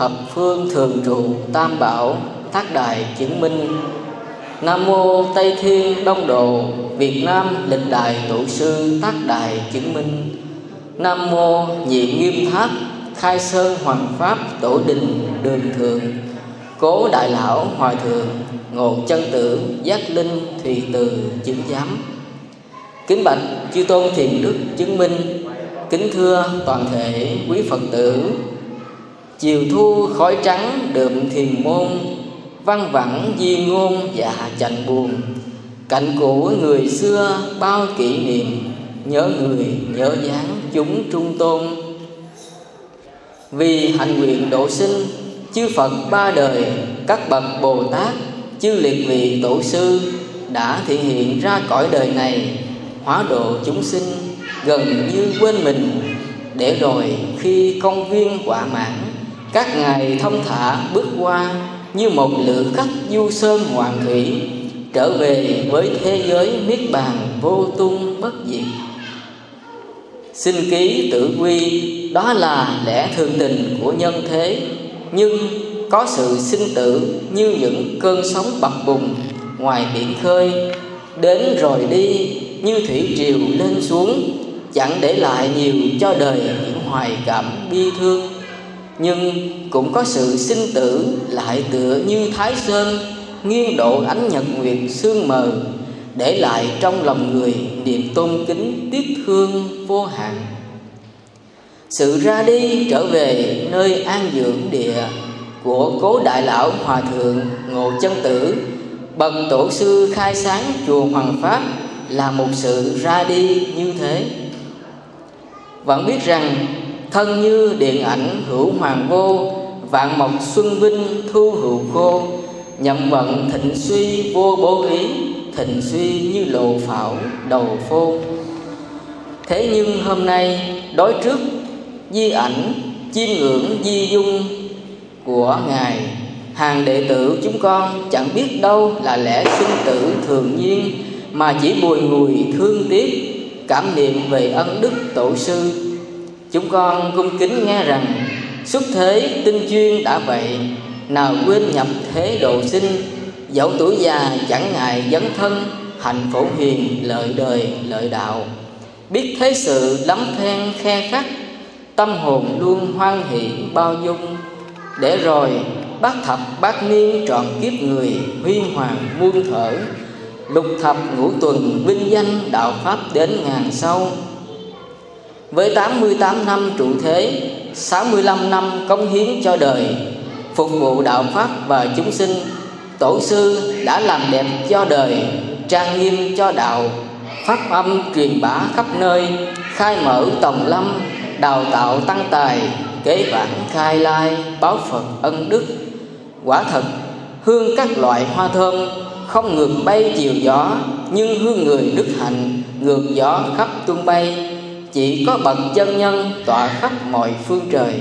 Thập phương thường trụ tam bảo, thác đại chứng minh. Nam mô Tây Thiên Đông Độ, Việt Nam lịch đại tổ sư tác đại chứng minh. Nam mô Nhị Nghiêm Tháp, Khai Sơn Hoàng Pháp Tổ Đình Đường Thượng, Cố Đại Lão Hòa Thượng, Ngộ Chân Tử Giác Linh Thùy Từ Chứng Giám. Kính bạch chư tôn thiền đức chứng minh, Kính thưa toàn thể quý Phật tử Chiều thu khói trắng đượm thiền môn Văn vẳng di ngôn và chạnh buồn. Cạnh cũ người xưa bao kỷ niệm, Nhớ người, nhớ dáng chúng trung tôn. Vì hạnh nguyện độ sinh, Chư Phật ba đời, Các bậc Bồ Tát, Chư liệt vị tổ sư Đã thể hiện ra cõi đời này, Hóa độ chúng sinh Gần như quên mình Để rồi khi công viên quả mãn các ngài thông thả bước qua Như một lữ khách du sơn hoàng thủy, Trở về với thế giới niết bàn vô tung bất diệt. Sinh ký tự quy, đó là lẽ thường tình của nhân thế, Nhưng có sự sinh tử như những cơn sóng bập bùng ngoài biển khơi, Đến rồi đi như thủy triều lên xuống, Chẳng để lại nhiều cho đời những hoài cảm bi thương. Nhưng cũng có sự sinh tử lại tựa như Thái Sơn, Nghiêng độ ánh nhật nguyệt sương mờ, Để lại trong lòng người niềm tôn kính tiếc thương vô hạn. Sự ra đi trở về nơi an dưỡng địa của cố đại lão hòa thượng ngộ chân tử, bậc tổ sư khai sáng chùa hoàng pháp là một sự ra đi như thế. Vẫn biết rằng thân như điện ảnh hữu hoàng vô vạn mộc xuân vinh thu hữu khô, nhậm vận thịnh suy vô bố ý, thịnh suy như lộ phảo đầu phô. Thế nhưng hôm nay, đối trước di ảnh chiêm ngưỡng di dung của ngài, hàng đệ tử chúng con chẳng biết đâu là lẽ sinh tử thường nhiên mà chỉ bùi ngùi thương tiếc, cảm niệm về ân đức tổ sư chúng con cung kính nghe rằng xuất thế tinh chuyên đã vậy, nào quên nhập thế độ sinh, dẫu tuổi già chẳng ngại dấn thân hành phổ hiền, lợi đời, lợi đạo. Biết thế sự lắm then khe khắc, tâm hồn luôn hoan hỷ bao dung. Để rồi bát thập bát niên trọn kiếp người huy hoàng muôn thở. Lục thập ngũ tuần vinh danh đạo pháp đến ngàn sau với 88 năm trụ thế 65 năm cống hiến cho đời, phục vụ đạo pháp và chúng sinh, tổ sư đã làm đẹp cho đời, trang nghiêm cho đạo pháp âm truyền bá khắp nơi, khai mở tòng lâm, đào tạo tăng tài, kế bản khai lai, báo phật ân đức. Quả thật, hương các loại hoa thơm không ngược bay chiều gió, nhưng hương người đức hạnh ngược gió khắp tung bay chỉ có bậc chân nhân tọa khắp mọi phương trời.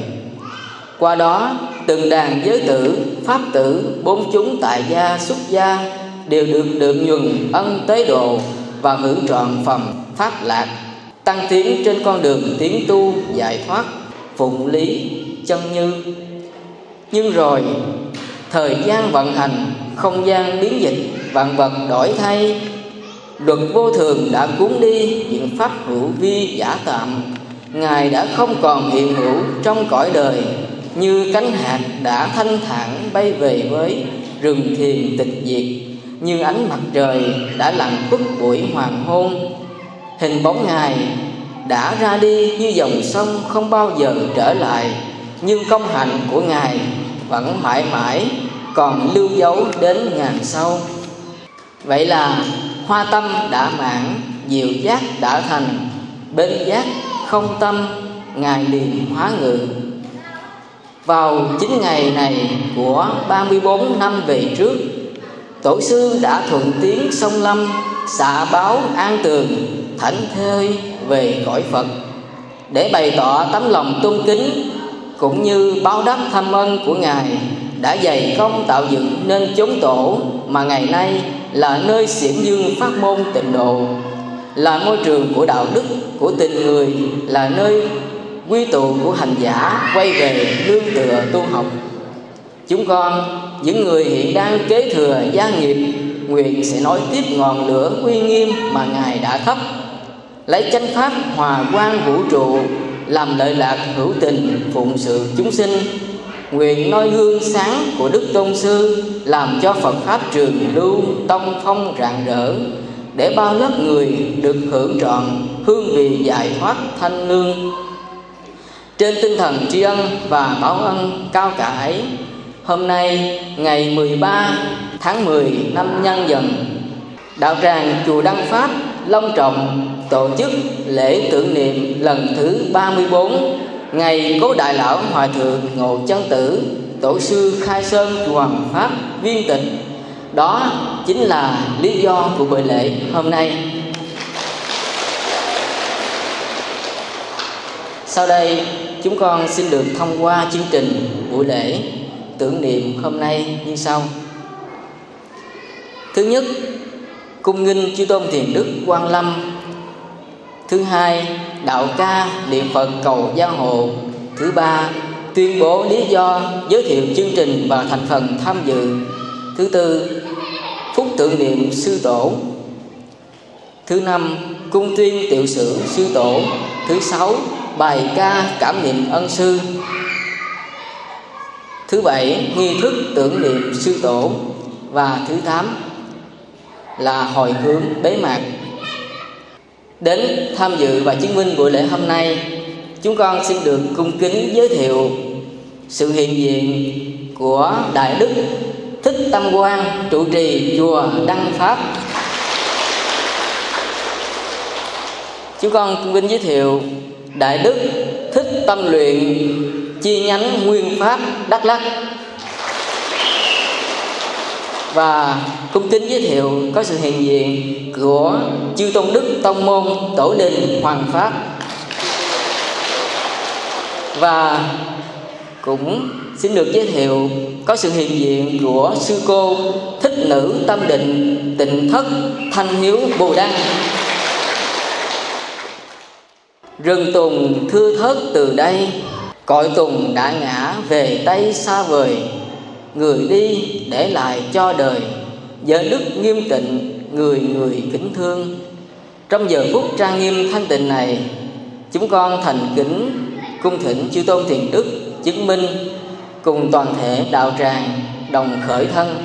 Qua đó, từng đàn giới tử, pháp tử, bốn chúng tại gia, xuất gia đều được được nhuần ân tế độ và hưởng trọn phẩm pháp lạc, tăng tiến trên con đường tiến tu giải thoát, phụng lý, chân như. Nhưng rồi, thời gian vận hành, không gian biến dịch, vạn vật đổi thay luật vô thường đã cuốn đi những pháp hữu vi giả tạm. Ngài đã không còn hiện hữu trong cõi đời, như cánh hạt đã thanh thản bay về với rừng thiền tịch diệt, như ánh mặt trời đã lặn khuất buổi hoàng hôn. Hình bóng ngài đã ra đi như dòng sông không bao giờ trở lại, nhưng công hạnh của ngài vẫn mãi mãi còn lưu dấu đến ngàn sau. Vậy là hoa tâm đã mãn diệu giác đã thành, bên giác không tâm, ngài liền hóa ngự. Vào chín ngày này của 34 năm về trước, Tổ sư đã thuận tiến sông Lâm Xạ báo an tường, Thảnh thơi về cõi Phật, Để bày tỏ tấm lòng tôn kính, Cũng như báo đáp thâm ân của Ngài, Đã dày công tạo dựng nên chốn tổ Mà ngày nay là nơi xiển dương phát môn tịnh độ. Là môi trường của đạo đức, của tình người Là nơi quy tụ của hành giả quay về nương tựa tu học. Chúng con những người hiện đang kế thừa gia nghiệp nguyện sẽ nói tiếp ngọn lửa uy nghiêm mà ngài đã thắp. Lấy chánh pháp hòa quang vũ trụ làm lợi lạc hữu tình phụng sự chúng sinh nguyện noi gương sáng của đức tôn sư, làm cho phật pháp trường lưu tông phong rạng rỡ, để bao lớp người được hưởng trọn hương vị giải thoát thanh lương. Trên tinh thần tri ân và báo ân cao cả ấy hôm nay ngày 13 tháng 10 năm nhâm dần, đạo tràng chùa Đăng Pháp long trọng tổ chức lễ tưởng niệm lần thứ 34 ngày cố đại lão hòa thượng ngộ chân tử, tổ sư khai sơn hoàng pháp viên tịch đó chính là lý do của buổi lễ hôm nay. Sau đây, chúng con xin được thông qua chương trình buổi lễ tưởng niệm hôm nay như sau. Thứ nhất, cung nghinh chư tôn thiền đức quan lâm. Thứ hai đạo ca, niệm phật, cầu giang hồ. Thứ ba, tuyên bố lý do giới thiệu chương trình và thành phần tham dự. Thứ tư, phúc tượng niệm sư tổ. Thứ năm, cung tuyên tiểu sử sư tổ. Thứ sáu, bài ca cảm niệm ân sư. Thứ bảy, nghi thức tưởng niệm sư tổ. Và thứ tám là hồi hướng bế mạc đến tham dự và chứng minh buổi lễ hôm nay. Chúng con xin được cung kính giới thiệu sự hiện diện của đại đức thích tâm quang, trụ trì chùa đăng pháp. Chúng con cung kính giới thiệu đại đức thích tâm luyện chi nhánh nguyên pháp đắk lắc và cung kính giới thiệu có sự hiện diện của chư tôn đức tông môn tổ đình hoàng pháp. Và cũng xin được giới thiệu có sự hiện diện của sư cô thích nữ tâm định tịnh thất thanh hiếu bồ đăng. Rừng tùng thưa thớt từ đây cội tùng đã ngã về tây xa vời người đi để lại cho đời. Giờ đức nghiêm tịnh, người người kính thương. Trong giờ phút trang nghiêm thanh tịnh này, chúng con thành kính cung thỉnh chư tôn thiền đức chứng minh cùng toàn thể đạo tràng đồng khởi thân,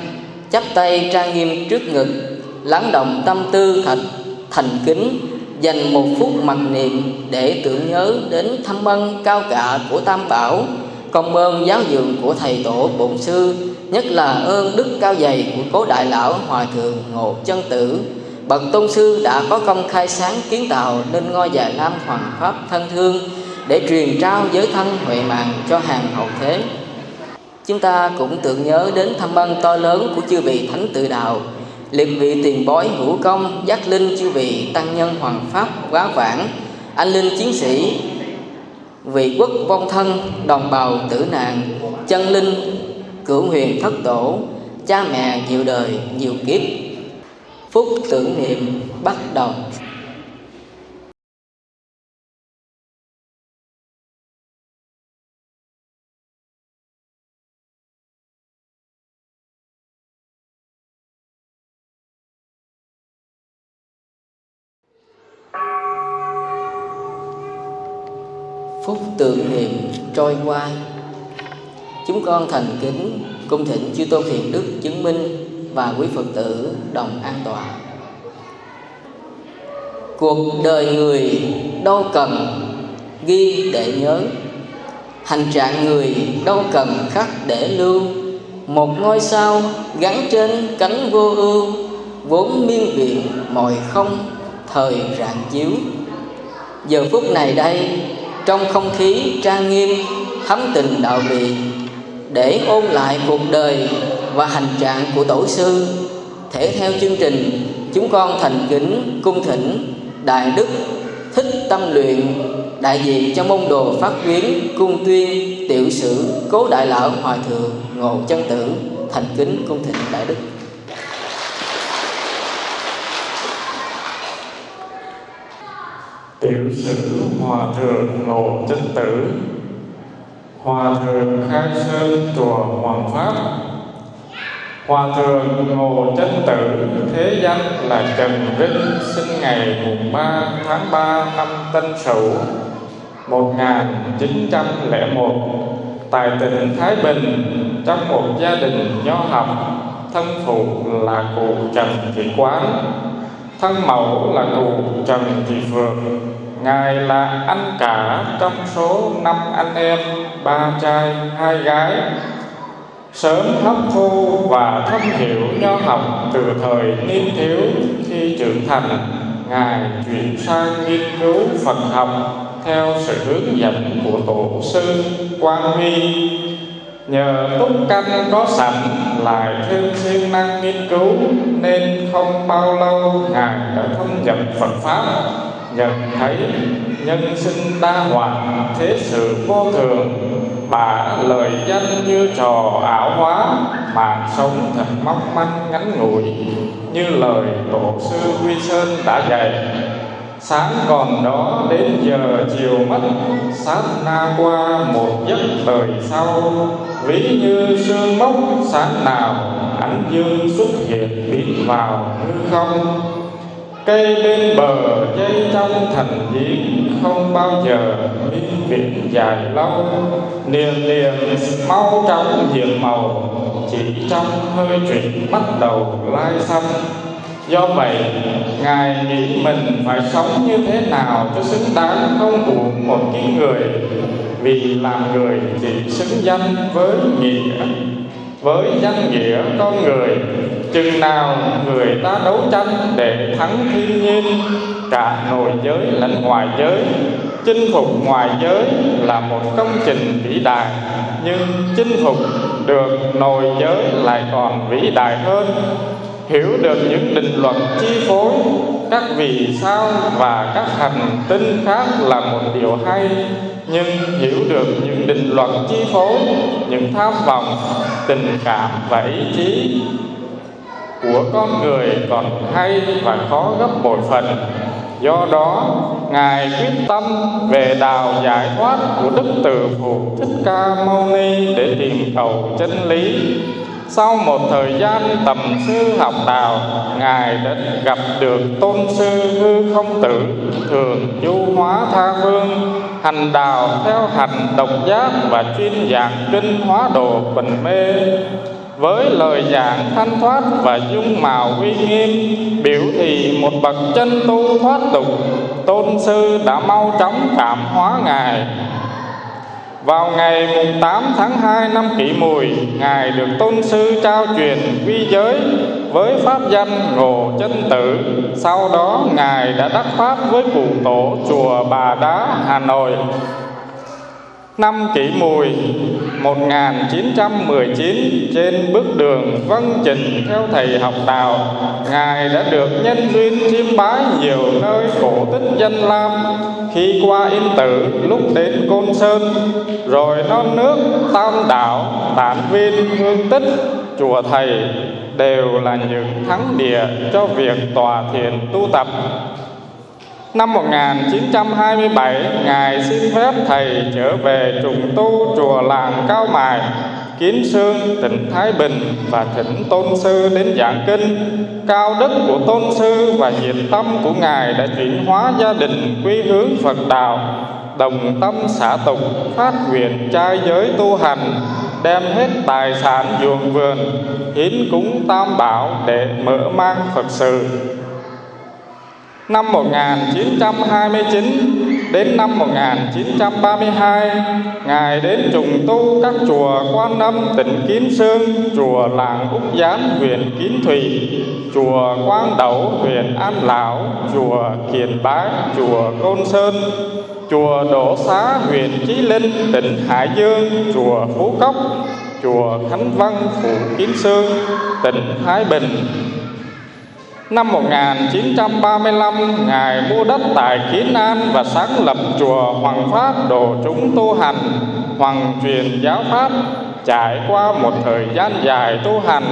chắp tay trang nghiêm trước ngực, lắng động tâm tư thật thành kính, dành một phút mặc niệm để tưởng nhớ đến thâm ân cao cả của tam bảo công ơn giáo dưỡng của thầy tổ bổn sư, nhất là ơn đức cao dày của cố đại lão hòa thượng ngộ chân tử. Bậc tôn sư đã có công khai sáng kiến tạo nên ngôi già lam hoàng pháp thân thương để truyền trao giới thân huệ mạng cho hàng hậu thế. Chúng ta cũng tưởng nhớ đến thâm ân to lớn của chư vị thánh tự đạo, liệt vị tiền bối hữu công, giác linh chư vị tăng nhân hoàng pháp quá vãng. Anh linh chiến sĩ vị quốc vong thân, đồng bào tử nạn, chân linh, cửu huyền thất tổ, cha mẹ nhiều đời, nhiều kiếp. Phúc tưởng niệm bắt đầu. Phút tưởng niệm trôi qua. Chúng con thành kính, cung thỉnh chư tôn thiền đức chứng minh và quý phật tử đồng an toàn cuộc đời người đâu cần ghi để nhớ. Hành trạng người đâu cần khắc để lưu. Một ngôi sao gắn trên cánh vô ưu, vốn miên viện mọi không, thời rạng chiếu. Giờ phút này đây trong không khí trang nghiêm thấm tình đạo vị để ôn lại cuộc đời và hành trạng của tổ sư. Thể theo chương trình, chúng con thành kính cung thỉnh đại đức thích tâm luyện, đại diện cho môn đồ phát quyến cung tuyên tiểu sử cố đại lão hòa thượng ngộ chân tử, thành kính cung thỉnh đại đức. Tiểu sử hòa thượng ngộ chân tử. Hòa thượng khai sơn chùa hoàng pháp. Hòa thượng ngộ chân tử, thế danh là trần vinh, sinh ngày mùng 3 tháng 3 năm tân sửu 1901 tại tỉnh Thái Bình, trong một gia đình nho học, thân phụ là cụ Trần Thị Quán, thân mẫu là cụ Trần Thị Phượng ngài là anh cả trong số năm anh em, ba trai, hai gái. Sớm hấp thu và thâm hiểu nho học từ thời niên thiếu, khi trưởng thành, ngài chuyển sang nghiên cứu Phật học theo sự hướng dẫn của tổ sư Quang Huy. Nhờ túc căn có sẵn, lại thêm siêng năng nghiên cứu, nên không bao lâu ngài đã thâm nhập Phật pháp nhận thấy nhân sinh đa hoạt thế sự vô thường bà lời danh như trò ảo hóa mạng sống thật mong manh ngắn ngủi, như lời tổ sư quy sơn đã dạy. Sáng còn đó đến giờ chiều mất, sát na qua một giấc đời sau. Ví như sương mốc, sáng nào, ánh dương xuất hiện biến vào hư không cây bên bờ dây trong thành giếng không bao giờ biên viễn dài lâu. Niềm niềm mau trong diện màu, chỉ trong hơi chuyển bắt đầu lai xăm. Do vậy, ngài nghĩ mình phải sống như thế nào cho xứng đáng không uổng một cái người? Vì làm người chỉ xứng danh với nghĩa, với danh nghĩa con người chừng nào người ta đấu tranh để thắng thiên nhiên, cả nội giới lẫn ngoài giới, chinh phục ngoài giới là một công trình vĩ đại, nhưng chinh phục được nội giới lại còn vĩ đại hơn. Hiểu được những định luật chi phối, các vì sao và các hành tinh khác là một điều hay, nhưng hiểu được những định luật chi phối, những tham vọng, tình cảm và ý chí của con người còn hay và khó gấp bội phần. Do đó, ngài quyết tâm về đạo giải thoát của đức từ phụ thích ca mâu ni để tìm cầu chân lý. Sau một thời gian tầm sư học đạo, ngài đã gặp được tôn sư hư không tử, thường du hóa tha vương, hành đạo theo hành độc giác và chuyên giảng kinh hóa đồ bình mê với lời giảng thanh thoát và dung mạo uy nghiêm biểu thị một bậc chân tu thoát tục tôn sư đã mau chóng cảm hóa ngài. Vào ngày 8 tháng 2 năm kỷ mùi Ngài được tôn sư trao truyền quy giới với pháp danh Ngộ Chân Tử. Sau đó Ngài đã đắc pháp với cụ tổ chùa Bà Đá, Hà Nội. Năm kỷ mùi 1919 trên bước đường vân trình theo thầy học đạo Ngài đã được nhân duyên chiêm bái nhiều nơi cổ tích danh lam. Khi qua Yên Tử lúc đến Côn Sơn Rồi non nước Tam Đảo, Tản Viên, Hương Tích, Chùa Thầy Đều là những thắng địa cho việc tòa thiền tu tập. Năm 1927, Ngài xin phép Thầy trở về trùng tu chùa làng Cao Mài, Kiến Sương, tỉnh Thái Bình và thỉnh Tôn Sư đến giảng kinh. Cao đức của Tôn Sư và nhiệt tâm của Ngài đã chuyển hóa gia đình quy hướng Phật Đạo, đồng tâm xã tục, phát nguyện trai giới tu hành, đem hết tài sản ruộng vườn, hiến cúng tam bảo để mở mang Phật sự Năm 1929 đến năm 1932, Ngài đến trùng tu các chùa Quan Âm tỉnh Kiến Sương, chùa Làng Úc Gián huyện Kiến Thủy, chùa Quang Đẩu huyện An Lão, chùa Kiền Bá, chùa Côn Sơn, chùa Đỗ Xá huyện Chí Linh, tỉnh Hải Dương, chùa Phú Cốc, chùa Khánh Văn, phủ Kiến Sương, tỉnh Thái Bình, Năm 1935, Ngài mua đất tại Kiến An và sáng lập chùa Hoàng Pháp đồ chúng tu hành, hoàng truyền giáo Pháp. Trải qua một thời gian dài tu hành,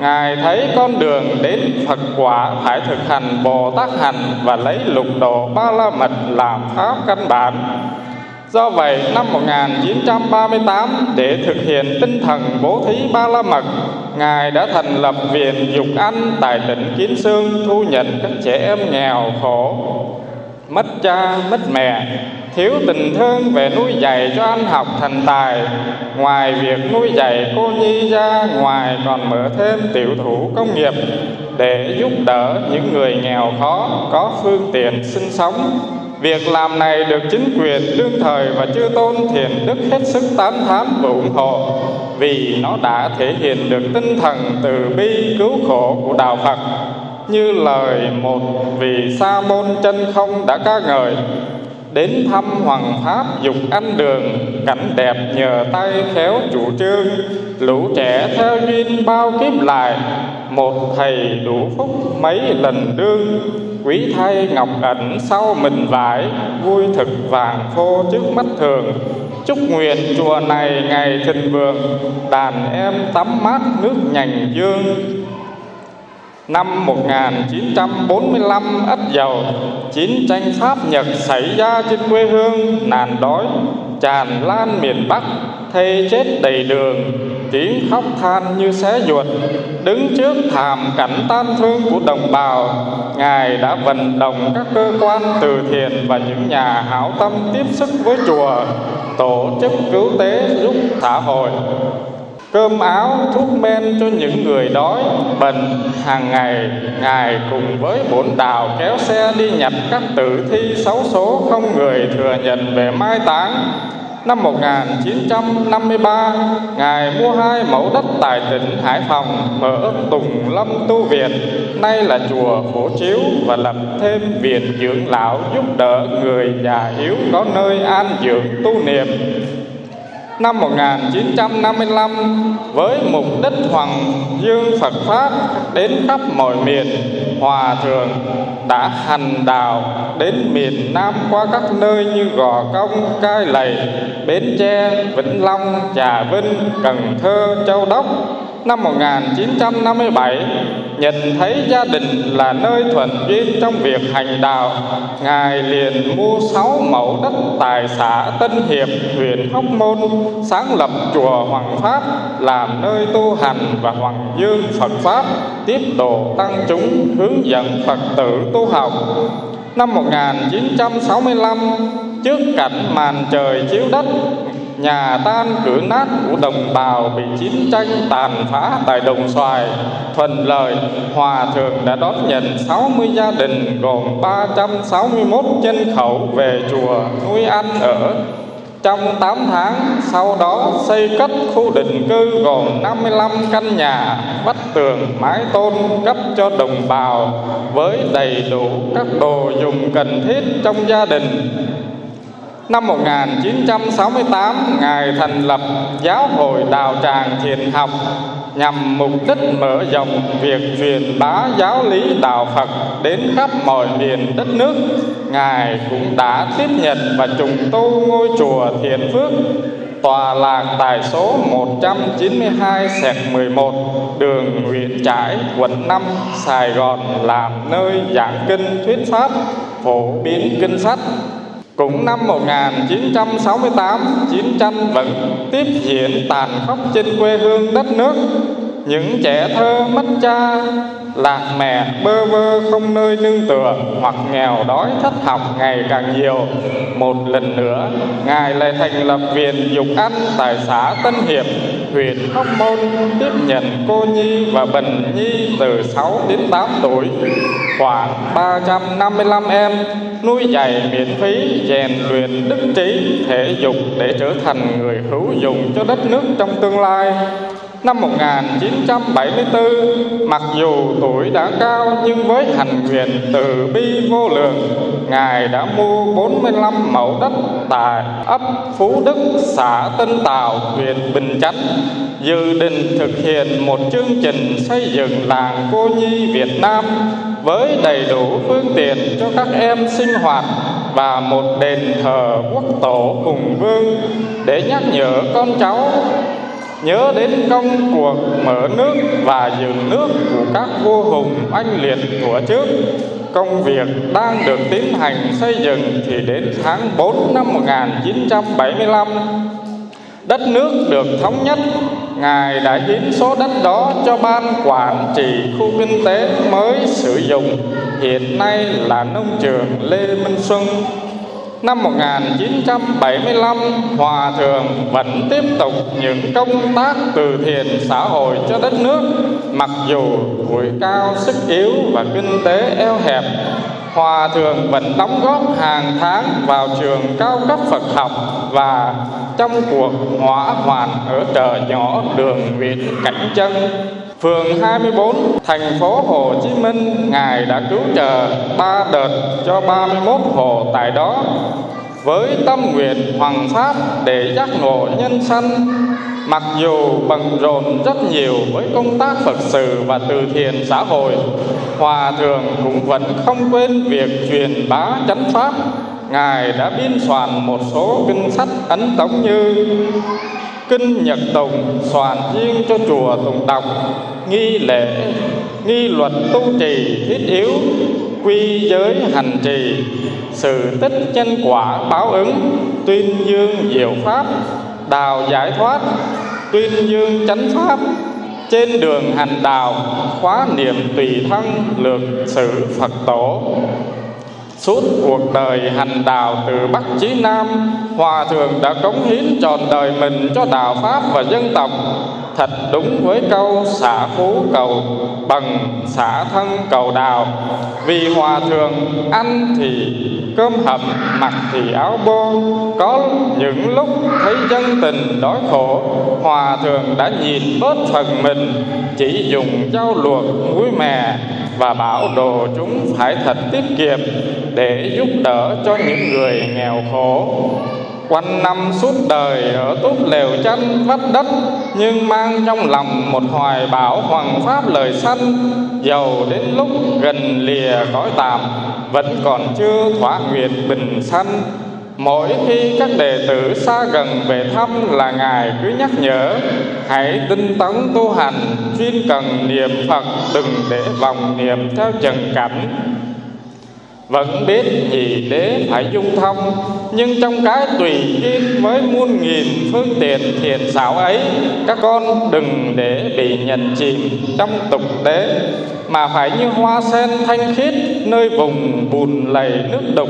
Ngài thấy con đường đến Phật quả phải thực hành Bồ Tát hành và lấy lục độ ba la mật làm pháp căn bản. Do vậy, năm 1938, để thực hiện tinh thần bố thí ba la mật, Ngài đã thành lập Viện Dục Anh tại tỉnh Kiến Sương thu nhận các trẻ em nghèo khổ, mất cha, mất mẹ, thiếu tình thương về nuôi dạy cho ăn học thành tài. Ngoài việc nuôi dạy cô nhi ra ngoài còn mở thêm tiểu thủ công nghiệp để giúp đỡ những người nghèo khó có phương tiện sinh sống. Việc làm này được chính quyền, đương thời và chư tôn thiền đức hết sức tán thán và ủng hộ. Vì nó đã thể hiện được tinh thần từ bi cứu khổ của đạo Phật. Như lời một vị sa môn chân không đã ca ngợi, đến thăm hoàng pháp dục ăn đường, cảnh đẹp nhờ tay khéo chủ trương. Lũ trẻ theo duyên bao kiếp lại, một thầy đủ phúc mấy lần đương quý thay ngọc ẩn sau mình vải, vui thực vàng phô trước mắt thường. Chúc nguyện chùa này ngày thịnh vượng, đàn em tắm mát nước nhành dương. Năm 1945 Ất Dầu, Chiến tranh Pháp Nhật xảy ra trên quê hương, Nàn đói, tràn lan miền Bắc Thây chết đầy đường. Tiếng khóc than như xé ruột, Đứng trước thảm cảnh tan thương của đồng bào. Ngài đã vận động các cơ quan từ thiện Và những nhà hảo tâm tiếp sức với chùa, Tổ chức cứu tế giúp xã hội cơm áo, thuốc men cho những người đói bệnh hàng ngày, ngài cùng với bổn đạo kéo xe đi nhặt các tử thi xấu số không người thừa nhận về mai táng. Năm 1953, Ngài mua hai mẫu đất tại tỉnh Hải Phòng mở Tùng Lâm Tu Viện, nay là chùa Phổ Chiếu và lập thêm viện dưỡng lão giúp đỡ người già yếu có nơi an dưỡng tu niệm năm 1955 với mục đích hoàng dương Phật Pháp đến khắp mọi miền Hòa Thượng đã hành đạo đến miền Nam qua các nơi như Gò Công, Cai Lầy, Bến Tre, Vĩnh Long, Trà Vinh, Cần Thơ, Châu Đốc năm 1957 nhận thấy gia đình là nơi thuận duyên trong việc hành đạo, ngài liền mua sáu mẫu đất tại xã Tân Hiệp huyện Hóc Môn, sáng lập chùa Hoàng Pháp, làm nơi tu hành và hoàng dương Phật pháp, tiếp độ tăng chúng hướng dẫn Phật tử tu học. Năm 1965 trước cảnh màn trời chiếu đất nhà tan cửa nát của đồng bào bị chiến tranh tàn phá tại đồng xoài. Thuận lợi, hòa thượng đã đón nhận 60 gia đình gồm 361 nhân khẩu về chùa nuôi ăn ở. Trong 8 tháng, sau đó xây cất khu định cư gồm 55 căn nhà vách tường, mái tôn cấp cho đồng bào với đầy đủ các đồ dùng cần thiết trong gia đình. Năm 1968, Ngài thành lập Giáo hội Đạo Tràng Thiền Học nhằm mục đích mở rộng việc truyền bá giáo lý đạo Phật đến khắp mọi miền đất nước. Ngài cũng đã tiếp nhận và trùng tu ngôi chùa Thiền Phước tòa lạc tại số 192 sẹt 11 đường Nguyễn Trãi, quận 5, Sài Gòn làm nơi giảng kinh thuyết pháp, phổ biến kinh sách cũng năm 1968, chiến tranh vẫn tiếp diễn tàn khốc trên quê hương đất nước. Những trẻ thơ mất cha, lạc mẹ bơ vơ không nơi nương tựa hoặc nghèo đói thất học ngày càng nhiều. Một lần nữa, Ngài lại thành lập viện Dục ăn tại xã Tân Hiệp, huyện Hóc Môn tiếp nhận cô nhi và bệnh nhi từ 6 đến 8 tuổi, khoảng 355 em nuôi dạy miễn phí, rèn luyện đức trí, thể dục để trở thành người hữu dụng cho đất nước trong tương lai. Năm 1974, mặc dù tuổi đã cao nhưng với hành nguyện từ bi vô lượng, Ngài đã mua 45 mẫu đất tại ấp Phú Đức, xã Tân Tào, huyện Bình Chánh, dự định thực hiện một chương trình xây dựng làng cô nhi Việt Nam với đầy đủ phương tiện cho các em sinh hoạt và một đền thờ quốc tổ hùng vương để nhắc nhở con cháu nhớ đến công cuộc mở nước và dựng nước của các vua hùng anh liệt của trước. Công việc đang được tiến hành xây dựng thì đến tháng 4 năm 1975 đất nước được thống nhất. Ngài đã hiến số đất đó cho ban quản trị khu kinh tế mới sử dụng. Hiện nay là nông trường lê minh xuân. Năm 1975, Hòa Thượng vẫn tiếp tục những công tác từ thiện xã hội cho đất nước, mặc dù tuổi cao, sức yếu và kinh tế eo hẹp. Hòa Thượng vẫn đóng góp hàng tháng vào trường cao cấp Phật học và trong cuộc hỏa hoạn ở chợ nhỏ đường Nguyễn Cảnh Trân. Phường 24, thành phố Hồ Chí Minh, Ngài đã cứu trợ ba đợt cho 31 hộ tại đó. Với tâm nguyện hoàng pháp để giác ngộ nhân sanh mặc dù bận rộn rất nhiều với công tác phật sự và từ thiện xã hội hòa thượng cũng vẫn không quên việc truyền bá chánh pháp. Ngài đã biên soạn một số kinh sách ấn tống như kinh nhật tùng soạn riêng cho chùa tùng đọc nghi lễ, nghi luật tu trì thiết yếu, quy giới hành trì. Sự tích chân quả báo ứng, tuyên dương diệu pháp, đào giải thoát, tuyên dương chánh pháp. Trên đường hành đạo, khóa niệm tùy thân lược sự phật tổ. Suốt cuộc đời hành đạo từ Bắc chí Nam, Hòa Thượng đã cống hiến trọn đời mình cho đạo Pháp và dân tộc. Thật đúng với câu xả phú cầu bằng xả thân cầu đạo Vì Hòa Thượng ăn thì cơm hầm, mặc thì áo bô. Có những lúc thấy dân tình đói khổ, Hòa Thượng đã nhìn bớt phần mình. Chỉ dùng dao luộc, muối mè và bảo đồ chúng phải thật tiết kiệm để giúp đỡ cho những người nghèo khổ. Quanh năm suốt đời ở túp lều chăn vắt đất, nhưng mang trong lòng một hoài bão hoàng pháp lời sanh. Giàu đến lúc gần lìa cõi tạm vẫn còn chưa thỏa nguyện bình sanh Mỗi khi các đệ tử xa gần về thăm là Ngài cứ nhắc nhở Hãy tinh tấn tu hành, chuyên cần niệm Phật Đừng để vòng niệm theo trần cảnh vẫn biết nhị đế phải dung thông, nhưng trong cái tùy duyên với muôn nghìn phương tiện thiện xảo ấy, các con đừng để bị nhận chìm trong tục tế mà phải như hoa sen thanh khiết nơi vùng bùn lầy nước đục.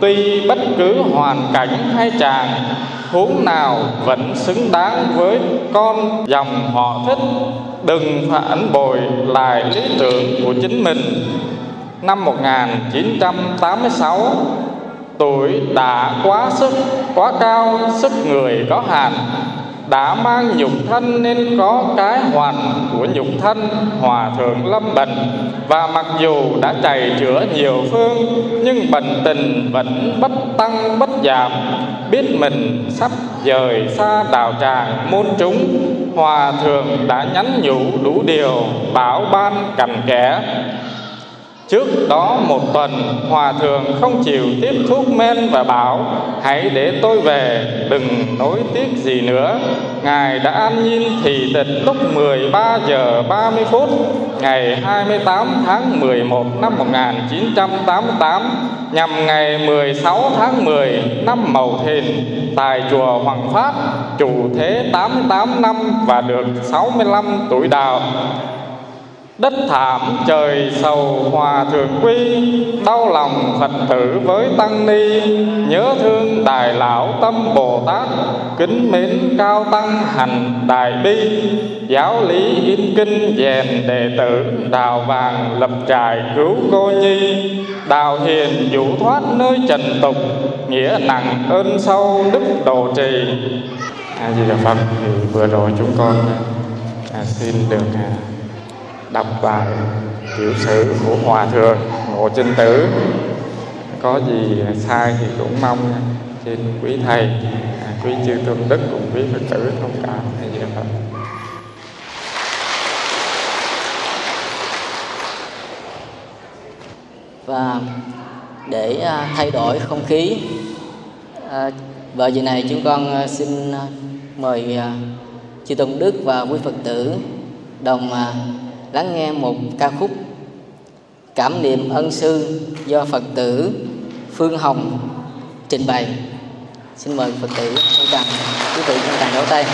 Tuy bất cứ hoàn cảnh hay chàng, huống nào vẫn xứng đáng với con dòng họ thích, đừng phản bội lại lý tưởng của chính mình năm 1986 tuổi đã quá sức, quá cao, sức người có hạn, đã mang nhục thân nên có cái hoàn của nhục thân hòa thượng lâm bệnh và mặc dù đã chảy chữa nhiều phương, nhưng bệnh tình vẫn bất tăng, bất giảm. Biết mình sắp rời xa đạo tràng môn chúng, hòa thượng đã nhắn nhủ đủ điều bảo ban cằn kẽ. Trước đó một tuần, Hòa Thượng không chịu tiếp thuốc men và bảo, Hãy để tôi về, đừng nối tiếc gì nữa. Ngài đã an nhiên thị tịch lúc 13 giờ 30 phút, Ngày 28 tháng 11 năm 1988 Nhằm ngày 16 tháng 10 năm Mậu Thìn, Tại chùa Hoàng Pháp Chủ thế 88 năm và được 65 tuổi đạo. Đất thảm trời sầu hòa thượng quy Đau lòng Phật tử với tăng ni. Nhớ thương Đại Lão Tâm Bồ Tát Kính mến cao tăng hành đại bi. Giáo lý in kinh rèn đệ tử Đào vàng lập trại cứu cô nhi. Đào hiền vũ thoát nơi trần tục Nghĩa nặng ơn sâu đức độ trì. A Di Đà Phật thì vừa rồi chúng con à, xin được à, đọc bài tiểu sử của hòa thượng ngộ trinh tử. Có gì sai thì cũng mong trên quý thầy à, quý chư tôn đức cùng quý phật tử thông cảm. Hay gì đó và để à, thay đổi không khí à, vào giờ này chúng con xin mời chư tôn đức và quý phật tử đồng lắng nghe một ca khúc cảm niệm ân sư do phật tử phương hồng trình bày. Xin mời phật tử chúng ta, quý vị chúng ta đấu tay.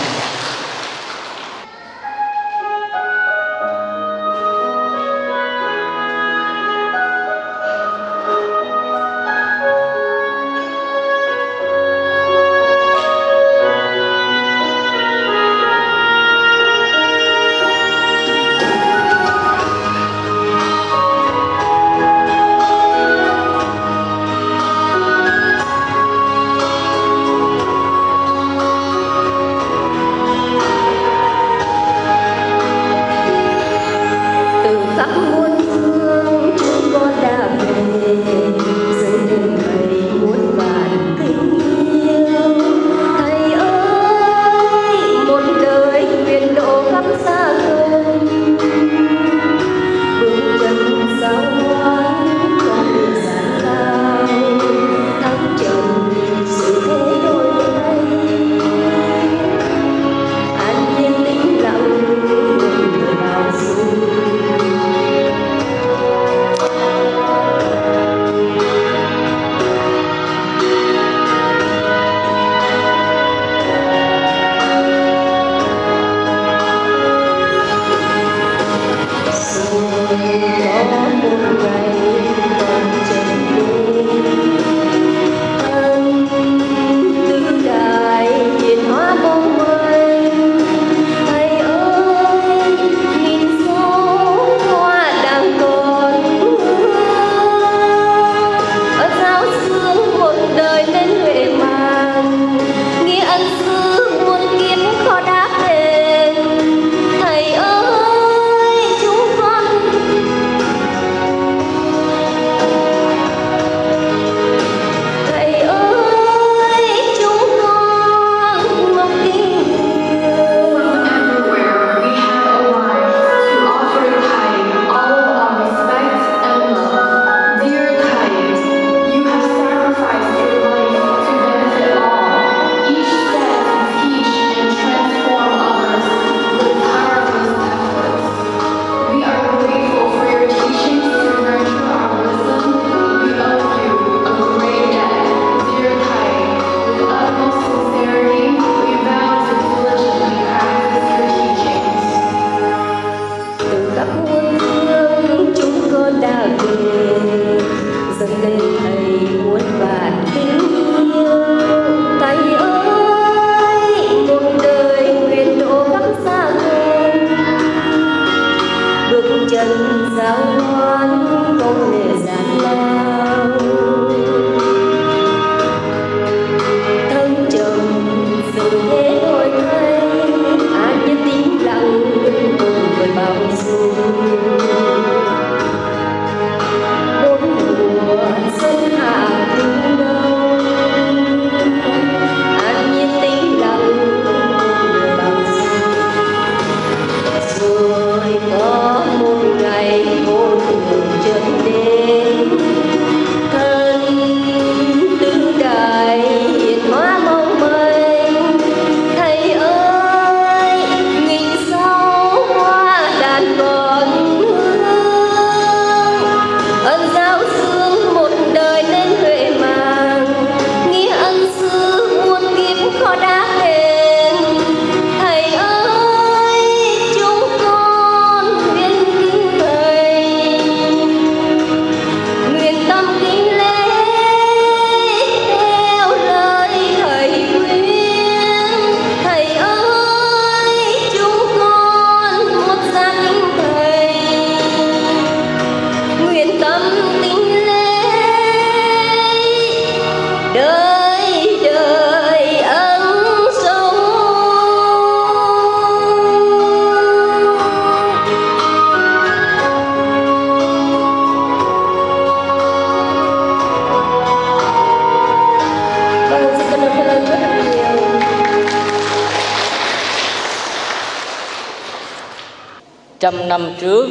Trăm năm trước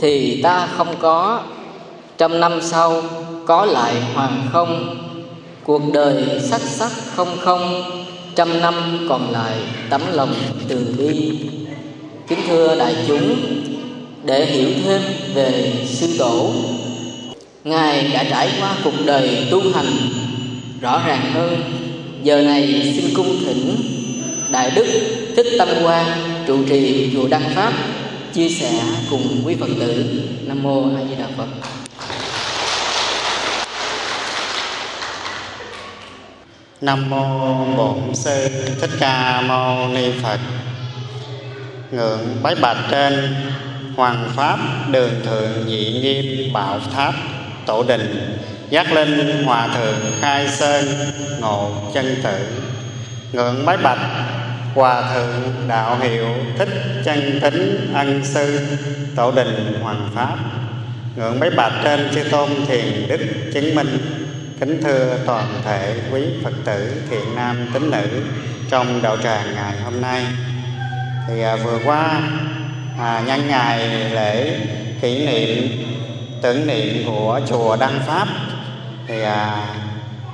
thì ta không có. Trăm năm sau có lại hoàng không? Cuộc đời sắc sắc không không, trăm năm còn lại tấm lòng từ bi. Kính thưa đại chúng, để hiểu thêm về sư tổ, ngài đã trải qua cuộc đời tu hành. Rõ ràng hơn, giờ này xin cung thỉnh đại đức thích tâm quang trụ trì chùa đăng pháp chia sẻ cùng quý phật tử. Nam mô a di đà phật. Nam mô Bổn Sư Thích Ca Mâu Ni Phật. Ngưỡng bái bạch trên Hoàng Pháp Đường Thượng Nhị Nghiêm Bảo Tháp Tổ Đình, Giác Linh Hòa Thượng Khai Sơn Ngộ Chân Tử. Ngưỡng bái bạch Hòa Thượng Đạo Hiệu Thích Chân Tính Ân Sư Tổ Đình Hoàng Pháp. Ngưỡng mấy bạch trên Chư Tôn Thiền Đức Chứng Minh Kính thưa toàn thể quý Phật tử thiện nam tín nữ trong đạo tràng ngày hôm nay. Thì à, vừa qua à, nhân ngày lễ kỷ niệm tưởng niệm của chùa Đăng Pháp thì à,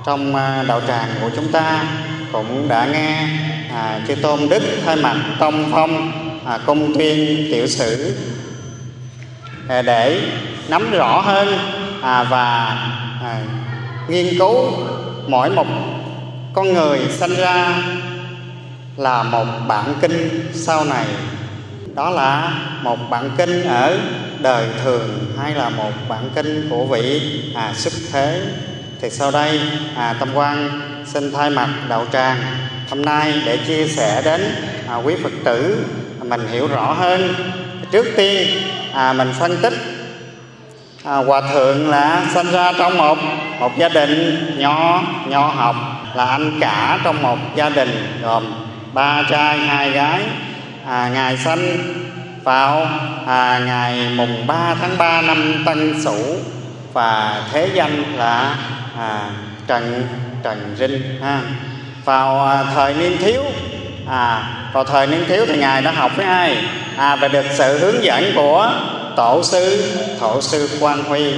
trong à, đạo tràng của chúng ta cũng đã nghe à, chư tôn đức thay mặt tông phong à, công tuyên tiểu sử. À, để nắm rõ hơn à, và à, nghiên cứu mỗi một con người sinh ra là một bản kinh sau này. Đó là một bản kinh ở đời thường hay là một bản kinh của vị à, xuất thế. Thì sau đây à, tâm quan xin thay mặt đạo tràng hôm nay để chia sẻ đến à, quý phật tử mình hiểu rõ hơn trước tiên à, mình phân tích à, hòa thượng là sinh ra trong một một gia đình nho nho học là anh cả trong một gia đình gồm ba trai hai gái à, ngài sanh vào à, ngày mùng 3 tháng 3 năm Tân Sửu và thế danh là à, Trần Trần Rinh ha vào à, thời niên thiếu. À, vào thời niên thiếu thì ngài đã học với ai? À, và được sự hướng dẫn của tổ sư thổ sư quan huy.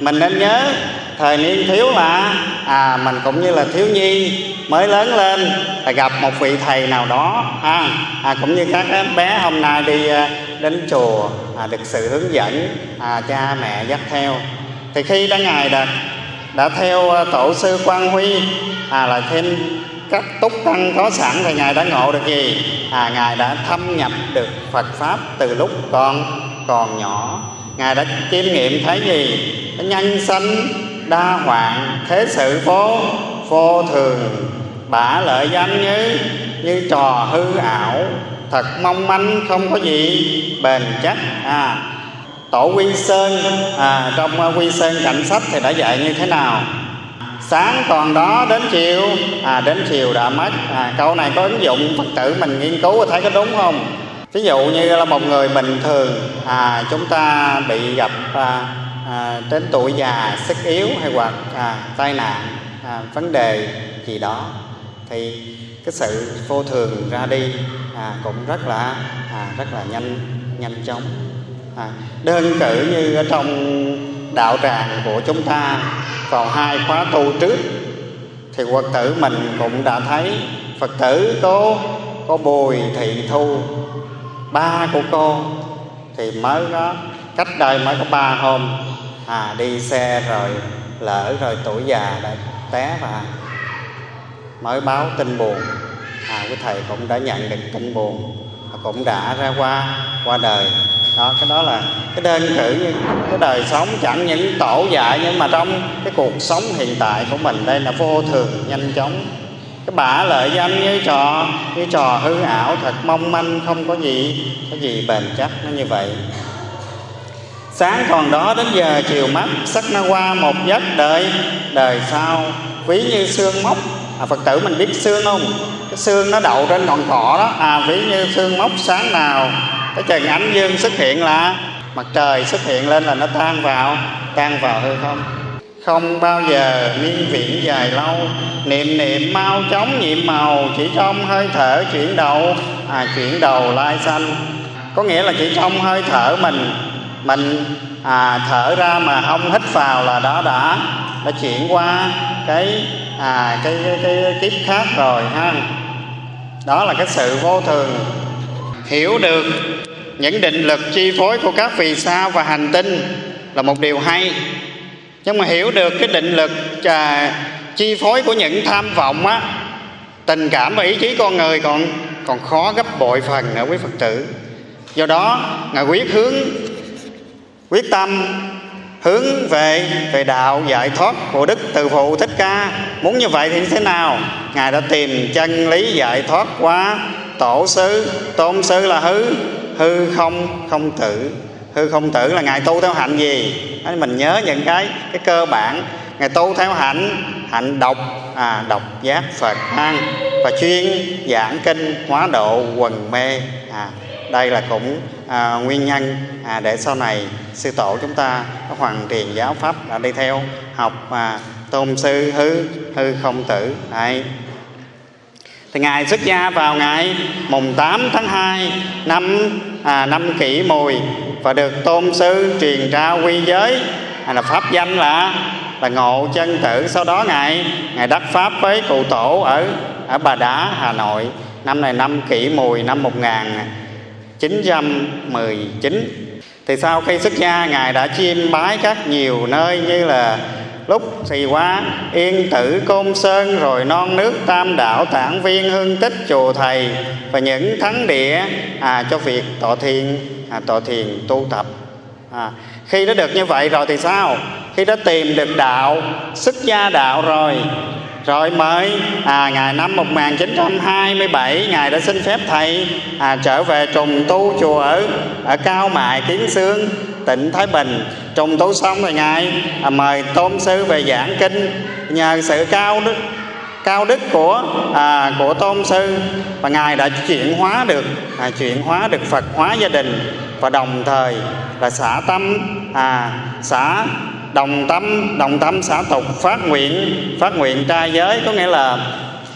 Mình nên nhớ thời niên thiếu là à mình cũng như là thiếu nhi mới lớn lên là gặp một vị thầy nào đó à, à, cũng như các bé hôm nay đi à, đến chùa à, được sự hướng dẫn à, cha mẹ dắt theo. Thì khi đã ngài đã đã theo à, tổ sư quan huy à là thêm các túc căn có sẵn thì ngài đã ngộ được gì? À ngài đã thâm nhập được phật pháp từ lúc còn còn nhỏ. Ngài đã chiêm nghiệm thấy gì? Nhân sanh đa hoạn thế sự vô vô thường. Bả lợi danh như như trò hư ảo. Thật mong manh không có gì bền chắc. À tổ quy sơn à, trong à, quy sơn cảnh sách thì đã dạy như thế nào? Sáng còn đó đến chiều. À đến chiều đã mất. À, câu này có ứng dụng phật tử mình nghiên cứu thấy có đúng không? Ví dụ như là một người bình thường à chúng ta bị gặp à, à, đến tuổi già sức yếu hay hoặc à, tai nạn à, vấn đề gì đó thì cái sự vô thường ra đi à, cũng rất là à, rất là nhanh nhanh chóng. À, đơn cử như ở trong đạo tràng của chúng ta vào hai khóa tu trước, thì phật tử mình cũng đã thấy phật tử có có bùi thị thu. Ba của cô thì mới có, cách đây mới có ba hôm à đi xe rồi, lỡ rồi tuổi già đã té và mới báo tin buồn à quý thầy cũng đã nhận được tin buồn, cũng đã ra qua qua đời đó cái đó là cái đơn cử như cái đời sống chẳng những tổ dạy nhưng mà trong cái cuộc sống hiện tại của mình đây là vô thường nhanh chóng. Cái bả lợi danh như trò như trò hư ảo thật mong manh không có gì có gì bền chắc nó như vậy. Sáng còn đó đến giờ chiều mắt sắc nó qua một giấc đợi đời sau ví như xương mốc à, phật tử mình biết xương không? Cái xương nó đậu trên ngọn cỏ đó. À ví như xương mốc sáng nào cái chừng ánh dương xuất hiện là mặt trời xuất hiện lên là nó tan vào tan vào hư không. Không bao giờ niên viễn dài lâu. Niệm niệm mau chóng nhiệm màu chỉ trong hơi thở chuyển đầu à chuyển đầu lai xanh có nghĩa là chỉ trong hơi thở mình mình à, thở ra mà không hít vào là đó đã đã chuyển qua cái à cái cái, cái, cái kiếp khác rồi ha. Đó là cái sự vô thường hiểu được những định lực chi phối của các vì sao và hành tinh là một điều hay. Nhưng mà hiểu được cái định lực à, chi phối của những tham vọng á tình cảm và ý chí con người còn còn khó gấp bội phần nữa quý phật tử. Do đó ngài quyết hướng quyết tâm hướng về về đạo giải thoát của đức từ phụ thích ca. Muốn như vậy thì như thế nào? Ngài đã tìm chân lý giải thoát qua tổ sư tôn sư là hư hư không không tử. Hư không tử là ngài tu theo hạnh gì? Mình nhớ những cái cái cơ bản. Ngài tu theo hạnh hạnh đọc à, đọc giác phật an và chuyên giảng kinh hóa độ quần mê. À, đây là cũng à, nguyên nhân à, để sau này sư tổ chúng ta có hoàn thiện giáo pháp đã đi theo học à, tôn sư hư hư không tử. Đấy thì ngài xuất gia vào ngày mùng 8 tháng 2 năm à, năm kỷ mùi và được tôn sư truyền trao quy giới hay là pháp danh là là ngộ chân tử. Sau đó ngài ngài đắc pháp với cụ tổ ở ở bà đá hà nội năm này năm kỷ mùi năm 1919 thì sau khi xuất gia ngài đã chiêm bái các nhiều nơi như là lúc thì qua yên tử côn sơn rồi non nước tam đảo tản viên hương tích chùa thầy và những thắng địa à, cho việc tọa thiền à, tọa thiền tu tập. À, khi đã được như vậy rồi thì sao? Khi đã tìm được đạo xuất gia đạo rồi. Rồi mới à, ngày năm 1927 ngài đã xin phép thầy à, trở về trùng tu chùa ở ở cao mại kiến sương tỉnh thái bình. Trùng tu xong rồi ngài à, mời tôn sư về giảng kinh. Nhờ sự cao đức cao đức của à, của tôn sư và ngài đã chuyển hóa được à, chuyển hóa được phật hóa gia đình và đồng thời là xả tâm à xả đồng tâm đồng tâm xả tục phát nguyện phát nguyện trai giới. Có nghĩa là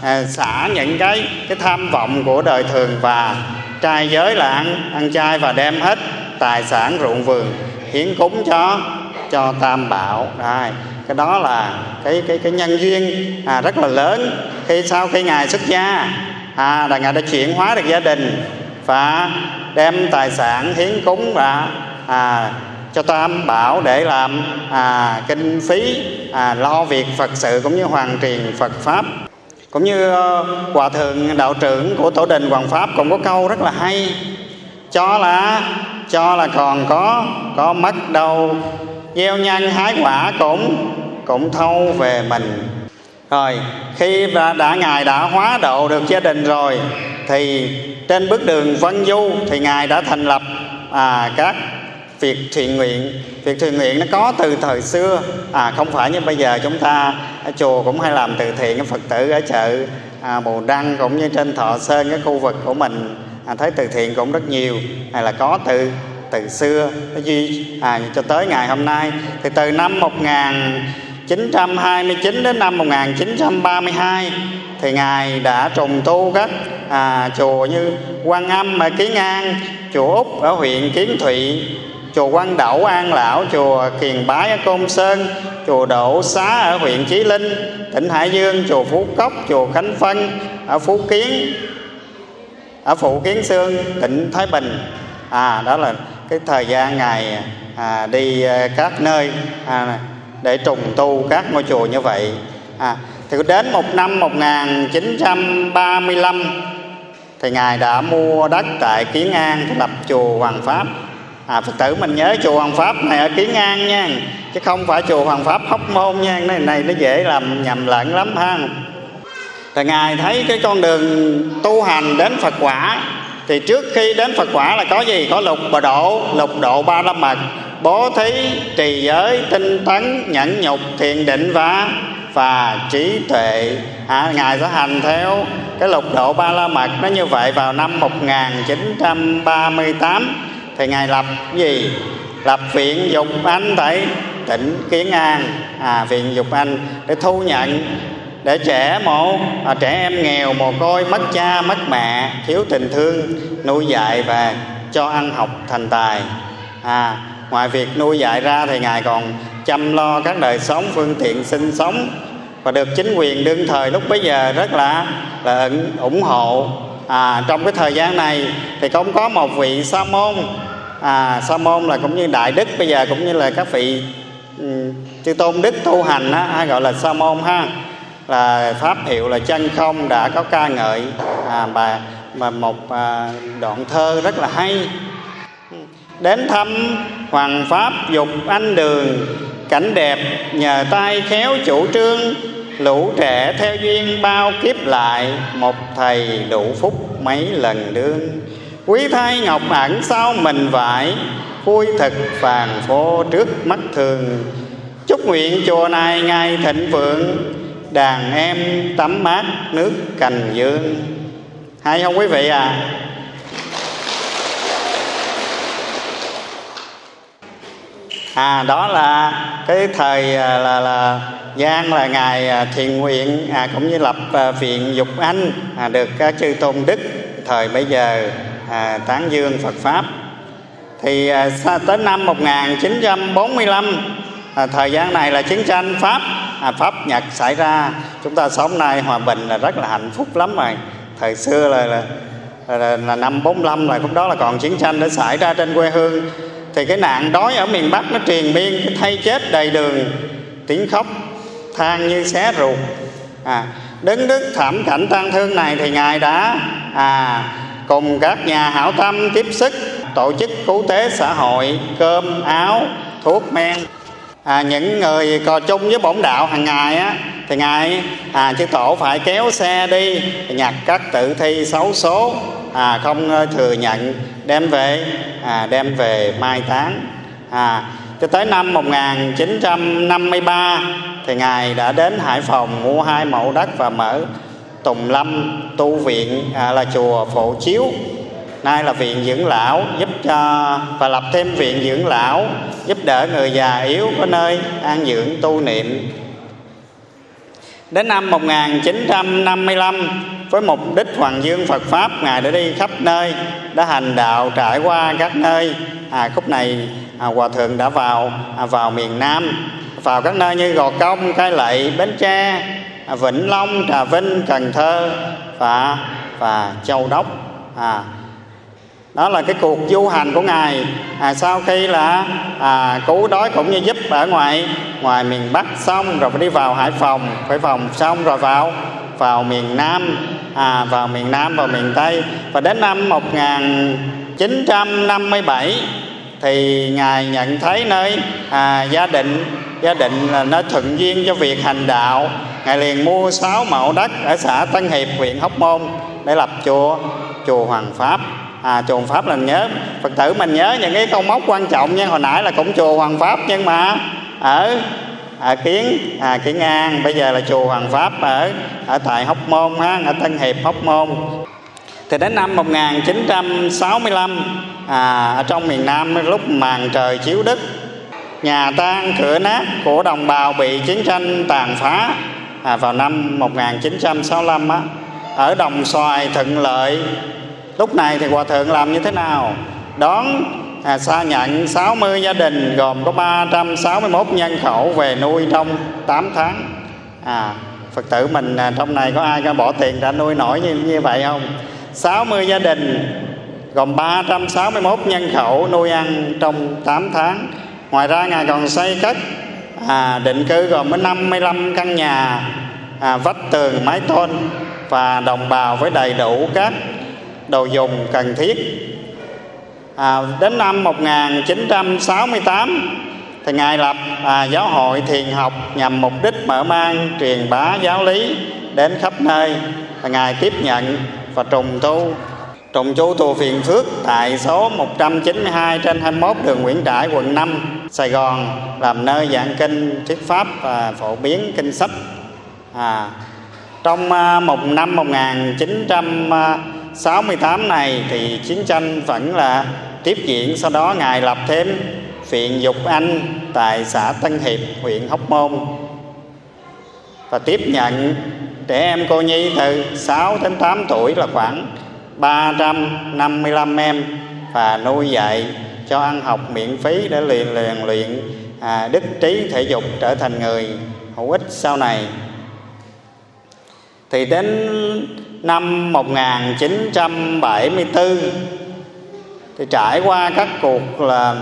à, xả những cái cái tham vọng của đời thường và trai giới là ăn ăn chay và đem hết tài sản ruộng vườn hiến cúng cho cho tam bảo. Đây cái đó là cái cái cái nhân duyên à, rất là lớn. Khi sau khi ngài xuất gia à là ngài đã chuyển hóa được gia đình và đem tài sản hiến cúng và à, cho tam bảo để làm à, kinh phí à, lo việc phật sự cũng như hoàn truyền phật pháp. Cũng như ờ, hòa thượng đạo trưởng của tổ đình hoàng pháp cũng có câu rất là hay. Cho là cho là còn có có mất đâu. Gieo nhân hái quả cũng cũng thâu về mình. Rồi khi đã, đã ngài đã hóa độ được gia đình rồi thì trên bước đường vân du thì ngài đã thành lập à, các việc thiện nguyện. Việc thiện nguyện nó có từ thời xưa. À không phải như bây giờ chúng ta ở chùa cũng hay làm từ thiện phật tử ở chợ à, bồ đăng cũng như trên thọ sơn cái khu vực của mình à, thấy từ thiện cũng rất nhiều hay là có từ từ xưa. Duy à, cho tới ngày hôm nay. Thì từ năm 1929 đến năm 1932 thì ngài đã trùng tu các à, chùa như Quan Âm ở Kiến An, chùa Úc ở huyện Kiến Thụy, chùa Quan Đậu An Lão, chùa Kiền Bái ở Côn Sơn, chùa Đỗ Xá ở huyện Chí Linh, tỉnh Hải Dương, chùa Phú Cốc, chùa Khánh Phân ở Phú Kiến, ở Phụ Kiến Sương, tỉnh Thái Bình. À đó là cái thời gian ngài à, đi ờ, các nơi à, để trùng tu các ngôi chùa như vậy. À, thì đến một năm 1935 thì ngài đã mua đất tại Kiến An lập chùa Hoàng Pháp à phật tử mình nhớ chùa hoàng pháp này ở kiến an nha chứ không phải chùa hoàng pháp hóc môn nha cái này, này nó dễ làm nhầm lẫn lắm ha thì ngài thấy cái con đường tu hành đến phật quả thì trước khi đến phật quả là có gì? Có lục bà độ lục độ ba la mật bố thí trì giới tinh tấn nhẫn nhục thiền định và và trí tuệ. À, ngài sẽ hành theo cái lục độ ba la mật nó như vậy vào năm 1938 thì ngài lập gì? Lập viện dục anh tại tỉnh kiến an. À, viện dục anh để thu nhận để trẻ mồ à, trẻ em nghèo mồ côi mất cha mất mẹ thiếu tình thương nuôi dạy và cho ăn học thành tài. À, ngoài việc nuôi dạy ra thì ngài còn chăm lo các đời sống phương tiện sinh sống và được chính quyền đương thời lúc bấy giờ rất là là ủng hộ. À, trong cái thời gian này thì cũng có một vị sa môn. À, sa môn là cũng như đại đức bây giờ cũng như là các vị um, chư tôn đức tu hành á, hay gọi là sa môn ha là pháp hiệu là chân không đã có ca ngợi. À, bà mà một à, đoạn thơ rất là hay. Đến thăm hoàng pháp dục anh đường cảnh đẹp nhờ tay khéo chủ trương lũ trẻ theo duyên bao kiếp lại một thầy đủ phúc mấy lần đương. Quý thái ngọc ẩn sau mình vải vui thực phàn phô trước mắt thường. Chúc nguyện chùa này ngày thịnh vượng đàn em tắm mát nước cành dương. Hay không quý vị à? À đó là cái thời à, là là gian là ngài à, thiền nguyện à, cũng như lập à, viện dục anh à, được các chư tôn đức thời bây giờ à, tán dương Phật pháp. Thì à, tới năm 1945 à, thời gian này là chiến tranh pháp à, pháp nhật xảy ra chúng ta sống nay hòa bình là rất là hạnh phúc lắm rồi. Thời xưa là là, là, là năm 45 là cũng đó là còn chiến tranh đã xảy ra trên quê hương. Thì cái nạn đói ở miền Bắc nó truyền miên cái thay chết đầy đường tiếng khóc than như xé ruột. À, đứng đức thảm cảnh tang thương này thì ngài đã à, cùng các nhà hảo tâm tiếp sức tổ chức cứu tế xã hội cơm áo thuốc men à, những người cò chung với bổn đạo hàng ngày á thì ngài à, chư tổ phải kéo xe đi nhặt các tử thi xấu số à, không thừa nhận đem về à, đem về mai táng. À, cho tới năm 1953 thì ngài đã đến Hải Phòng mua hai mẫu đất và mở Tùng Lâm tu viện à, là chùa Phổ Chiếu nay là viện dưỡng lão giúp cho và lập thêm viện dưỡng lão giúp đỡ người già yếu có nơi an dưỡng tu niệm. Đến năm 1955 với mục đích hoàng dương Phật pháp ngài đã đi khắp nơi đã hành đạo trải qua các nơi. À, khúc này à, hòa thượng đã vào à, vào miền Nam vào các nơi như Gò Công, Cai Lậy, Bến Tre, à, Vĩnh Long, Trà Vinh, Cần Thơ và và Châu Đốc. À, đó là cái cuộc du hành của ngài. À, sau khi là à, cứu đói cũng như giúp ở ngoài ngoài miền bắc xong rồi phải đi vào hải phòng phải phòng xong rồi vào vào miền nam à, vào miền nam và miền tây. Và đến năm 1957 thì ngài nhận thấy nơi à, gia đình gia đình là nó thuận duyên cho việc hành đạo. Ngài liền mua sáu mẫu đất ở xã Tân Hiệp huyện Hóc Môn để lập chùa chùa Hoàng Pháp à, chùa Hoàng Pháp là nhớ. Phật tử mình nhớ những cái câu mốc quan trọng nha. Hồi nãy là cũng chùa Hoàng Pháp nhưng mà ở ở kiến à, kiến an. Bây giờ là chùa Hoàng Pháp ở ở tại Hóc Môn ha ở Tân Hiệp Hóc Môn. Thì đến năm 1965 à, ở trong miền Nam lúc màn trời chiếu đất nhà tan cửa nát của đồng bào bị chiến tranh tàn phá à, vào năm 1965 á, ở đồng xoài thuận lợi lúc này thì hòa thượng làm như thế nào? Đón à, xa nhận 60 gia đình gồm có 361 nhân khẩu về nuôi trong 8 tháng. À, Phật tử mình à, trong này có ai có bỏ tiền ra nuôi nổi như, như vậy không? 60 gia đình gồm 361 nhân khẩu nuôi ăn trong 8 tháng. Ngoài ra ngài còn xây cất à, định cư gồm có 55 căn nhà à, vách tường mái tôn và đồng bào với đầy đủ các đồ dùng cần thiết. À, đến năm 1968 thì ngài lập à, giáo hội thiền học nhằm mục đích mở mang truyền bá giáo lý đến khắp nơi. Và ngài tiếp nhận và trùng tu. Trùng tu chùa Phiền Phước tại số 192 trên 21 đường Nguyễn Trãi quận 5 Sài Gòn làm nơi giảng kinh thuyết pháp và phổ biến kinh sách. À, trong à, một năm 1900 1968 này thì chiến tranh vẫn là tiếp diễn. Sau đó ngài lập thêm viện dục anh tại xã Tân Hiệp huyện Hóc Môn và tiếp nhận trẻ em cô nhi từ 6 đến 8 tuổi là khoảng 355 em và nuôi dạy cho ăn học miễn phí để luyện luyện luyện à, đức trí thể dục trở thành người hữu ích sau này. Thì đến năm 1974 thì trải qua các cuộc là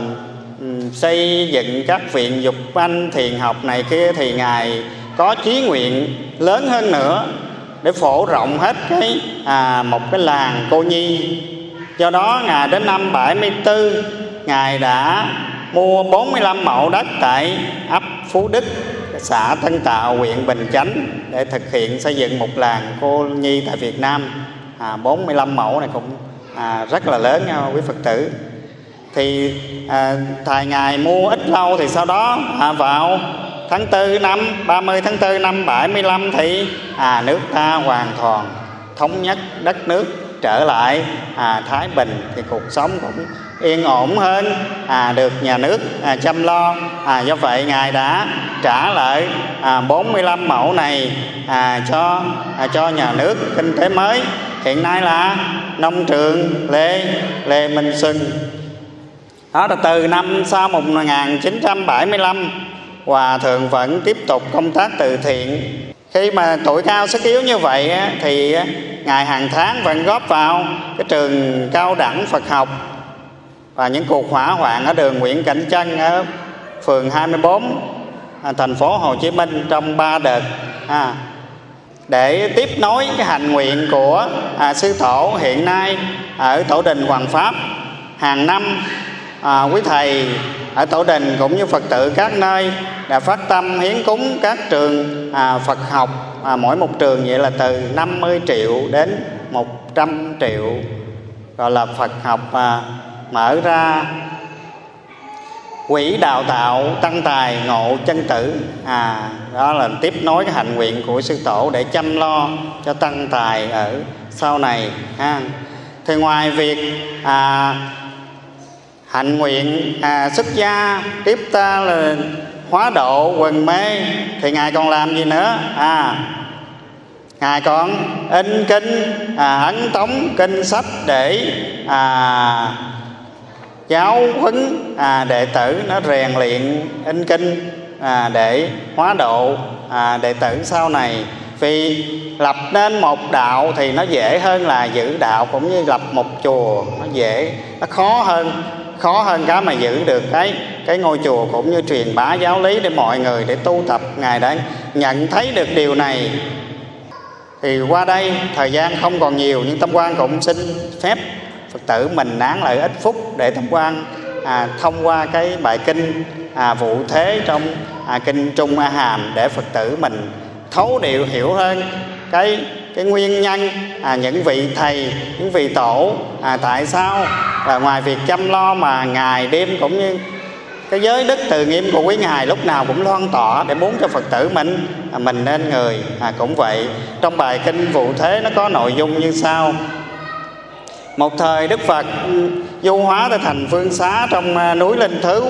ừ, xây dựng các viện dục anh thiền học này kia thì ngài có chí nguyện lớn hơn nữa để phổ rộng hết cái à, một cái làng cô nhi. Do đó ngài đến năm 74 ngài đã mua 45 mẫu đất tại ấp Phú Đức xã Tân Tạo huyện Bình Chánh để thực hiện xây dựng một làng cô nhi tại Việt Nam. À, 45 mẫu này cũng à, rất là lớn nha quý Phật tử. Thì à, thầy ngài mua ít lâu thì sau đó à, vào tháng 4 năm 30 tháng 4 năm 75 thì à, nước ta hoàn toàn thống nhất đất nước trở lại à, Thái Bình. Thì cuộc sống cũng yên ổn hơn. À, được nhà nước à, chăm lo. À, do vậy ngài đã trả lại à, 45 mẫu này à, cho à, cho nhà nước kinh tế mới. Hiện nay là nông trường Lê Lê Minh Xuân. Đó là từ năm sau 1975 Hòa Thượng vẫn tiếp tục công tác từ thiện. Khi mà tuổi cao sức yếu như vậy thì Ngài hàng tháng vẫn góp vào cái trường cao đẳng Phật học và những cuộc hỏa hoạn ở đường Nguyễn Cảnh Trân ở phường 24 à, thành phố Hồ Chí Minh trong ba đợt à, để tiếp nối cái hành nguyện của à, sư tổ hiện nay ở tổ đình Hoàng Pháp. Hàng năm à, quý thầy ở tổ đình cũng như Phật tử các nơi đã phát tâm hiến cúng các trường à, Phật học à, mỗi một trường vậy là từ 50 triệu đến 100 triệu gọi là Phật học à, mở ra. Quỹ đào tạo tăng tài ngộ chân tử. À đó là tiếp nối cái hạnh nguyện của sư tổ để chăm lo cho tăng tài ở sau này ha. Thì ngoài việc à, hạnh nguyện à, xuất gia tiếp ta là hóa độ quần mê thì ngài còn làm gì nữa? À ngài còn in kinh à, ấn tống kinh sách để à, giáo huấn à, đệ tử nó rèn luyện in kinh à, để hóa độ à, đệ tử sau này. Vì lập nên một đạo thì nó dễ hơn là giữ đạo cũng như lập một chùa nó dễ nó khó hơn khó hơn cái mà giữ được cái cái ngôi chùa cũng như truyền bá giáo lý để mọi người để tu tập ngài đã nhận thấy được điều này thì qua đây thời gian không còn nhiều nhưng tâm quan cũng xin phép phật tử mình nán lại ít phút để tham quan à, thông qua cái bài kinh à, vụ thế trong à, kinh trung a hàm để phật tử mình thấu điệu hiểu hơn cái cái nguyên nhân à, những vị thầy những vị tổ à, tại sao là ngoài việc chăm lo mà ngày đêm cũng như cái giới đức từ nghiêm của quý ngài lúc nào cũng loan tỏa để muốn cho phật tử mình à, mình nên người. À, cũng vậy trong bài kinh vụ thế nó có nội dung như sau một thời đức phật du hóa tới thành phương xá trong à, núi linh thứ.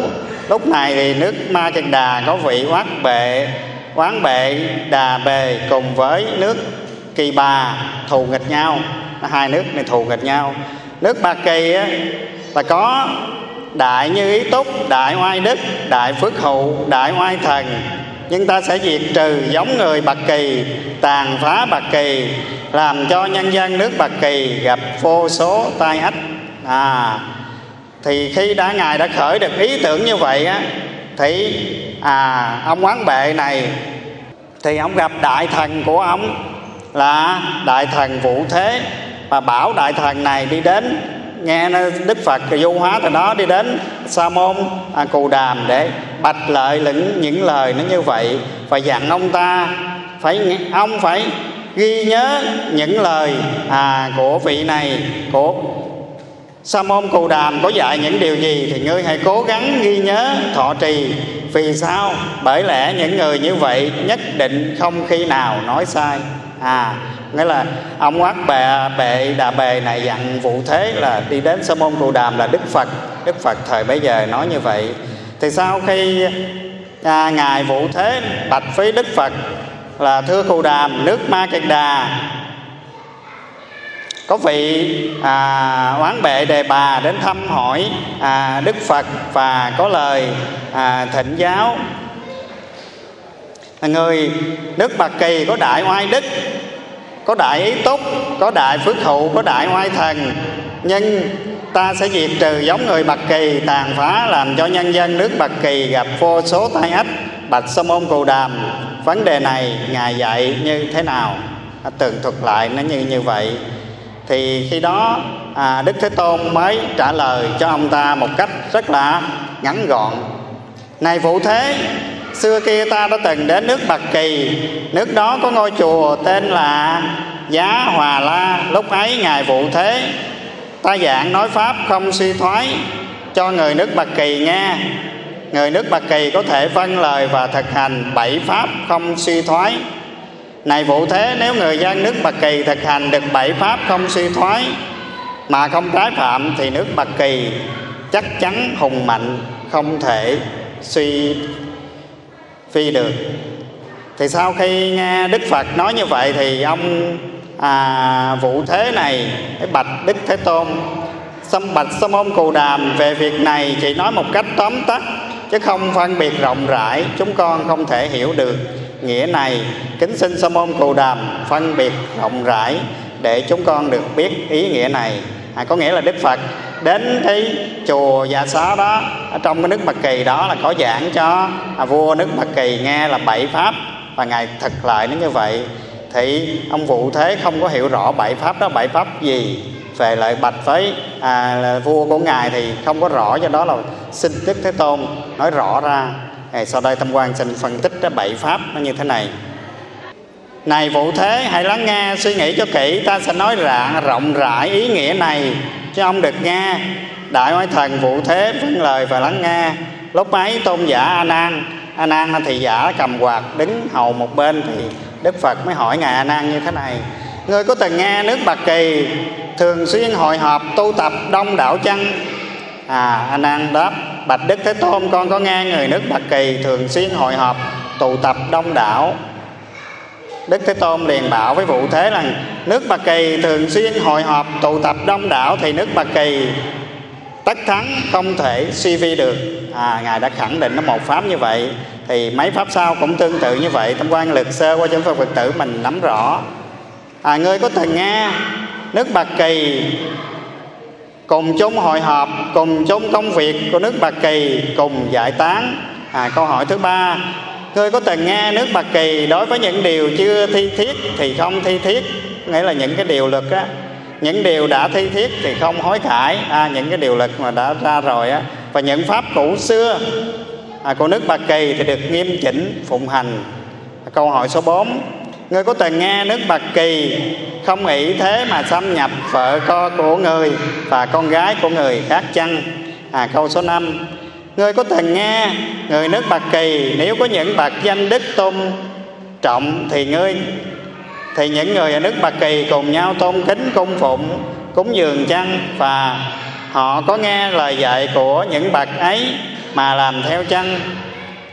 Lúc này thì nước ma kiệt đà có vị oát bệ quán bệ đà bề cùng với nước kỳ bà thù nghịch nhau. Hai nước này thù nghịch nhau. Nước ba kỳ á, là có đại như ý túc đại oai đức đại phước Hậu đại oai thần nhưng ta sẽ diệt trừ giống người bạc kỳ, tàn phá bạc kỳ, làm cho nhân dân nước bạc kỳ gặp vô số tai ách. À thì khi đã ngài đã khởi được ý tưởng như vậy á, thì à ông quán bệ này, thì ông gặp đại thần của ông là đại thần vũ thế, và bảo đại thần này đi đến nghe đức phật du hóa từ đó đi đến sa môn à, cù đàm để bạch lợi những những lời nó như vậy. Và dặn ông ta phải ông phải ghi nhớ những lời à, của vị này của sa môn cù đàm có dạy những điều gì thì ngươi hãy cố gắng ghi nhớ thọ trì. Vì sao? Bởi lẽ những người như vậy nhất định không khi nào nói sai. À nghĩa là ông quát bệ bệ đà bề này dặn vụ thế là đi đến sa môn trụ đàm là đức phật. Đức phật thời bấy giờ nói như vậy. Thì sau khi à, ngài vụ thế bạch với đức phật là thưa cù đàm nước ma kiệt đà có vị à, oán bệ đề bà đến thăm hỏi à, đức phật và có lời à, thịnh giáo. Người nước bạc kỳ có đại oai đức có đại ý túc có đại phước hậu có đại oai thần. Nhưng ta sẽ diệt trừ giống người bạc kỳ tàn phá làm cho nhân dân nước bạc kỳ gặp vô số tai ách. Bạch sa môn cù đàm vấn đề này ngài dạy như thế nào? À, tường thuật lại nó như như vậy. Thì khi đó à, đức thế tôn mới trả lời cho ông ta một cách rất là ngắn gọn. Này phụ thế xưa kia ta đã từng đến nước bạc kỳ. Nước đó có ngôi chùa tên là giá hòa la. Lúc ấy ngài vụ thế, ta giảng nói pháp không suy thoái, cho người nước bạc kỳ nghe. Người nước bạc kỳ có thể vâng lời và thực hành bảy pháp không suy thoái. Này vụ thế, nếu người dân nước bạc kỳ thực hành được bảy pháp không suy thoái, mà không trái phạm thì nước bạc kỳ chắc chắn hùng mạnh, không thể suy phi được. Thì sau khi nghe đức phật nói như vậy thì ông à, vụ thế này cái bạch đức thế tôn xâm bạch xâm môn cù đàm về việc này chỉ nói một cách tóm tắt chứ không phân biệt rộng rãi chúng con không thể hiểu được nghĩa này. Kính xin sa môn cù đàm phân biệt rộng rãi để chúng con được biết ý nghĩa này. À, có nghĩa là đức phật đến cái chùa Dạ Xá đó ở trong cái nước Mật Kỳ đó là có giảng cho à, vua nước Mật Kỳ nghe là bảy pháp và ngài thực lại nó như vậy. Thì ông vụ thế không có hiểu rõ bảy pháp đó bảy pháp gì về lại bạch với à, là vua của ngài thì không có rõ do đó là xin đức thế tôn nói rõ ra. Thì sau đây tâm quan xin phân tích cái bảy pháp nó như thế này. Này vụ thế hãy lắng nghe suy nghĩ cho kỹ ta sẽ nói rạng rộng rãi ý nghĩa này cho ông được nghe. Đại oai thần vụ thế vâng lời và lắng nghe. Lúc ấy tôn giả a nan a nan thì giả cầm quạt đứng hầu một bên thì đức phật mới hỏi ngài a nan như thế này. Người có từng nghe nước bạc kỳ thường xuyên hội họp tu tập đông đảo chăng? À a nan đáp, bạch đức thế tôn, con có nghe người nước bạc kỳ thường xuyên hội họp tụ tập đông đảo Đức Thế Tôn liền bảo với vụ thế rằng nước Bà Kỳ thường xuyên hội họp tụ tập đông đảo thì nước Bà Kỳ tất thắng không thể suy vi được. À, ngài đã khẳng định nó một pháp như vậy thì mấy pháp sau cũng tương tự như vậy. Tâm quan lực sơ qua chân phật phật tử mình nắm rõ. À, ngươi có từng nghe nước bạc kỳ cùng chung hội họp cùng chung công việc của nước bạc kỳ cùng giải tán? À, câu hỏi thứ ba ngươi có từng nghe nước bạc kỳ đối với những điều chưa thi thiết thì không thi thiết. Nghĩa là những cái điều luật á những điều đã thi thiết thì không hối cải. À, những cái điều luật mà đã ra rồi á. Và những pháp cũ xưa à, của nước Bạc Kỳ thì được nghiêm chỉnh phụng hành. Câu hỏi số 4 Ngươi có từng nghe nước Bạc Kỳ không nghĩ thế mà xâm nhập vợ con của người và con gái của người khác chăng? À, câu số 5 Ngươi có thần nghe người nước Bạc Kỳ nếu có những bậc danh đức tôn trọng thì ngươi thì những người ở nước Bạc Kỳ cùng nhau tôn kính cung phụng cúng dường chăng? Và họ có nghe lời dạy của những bậc ấy mà làm theo chăng?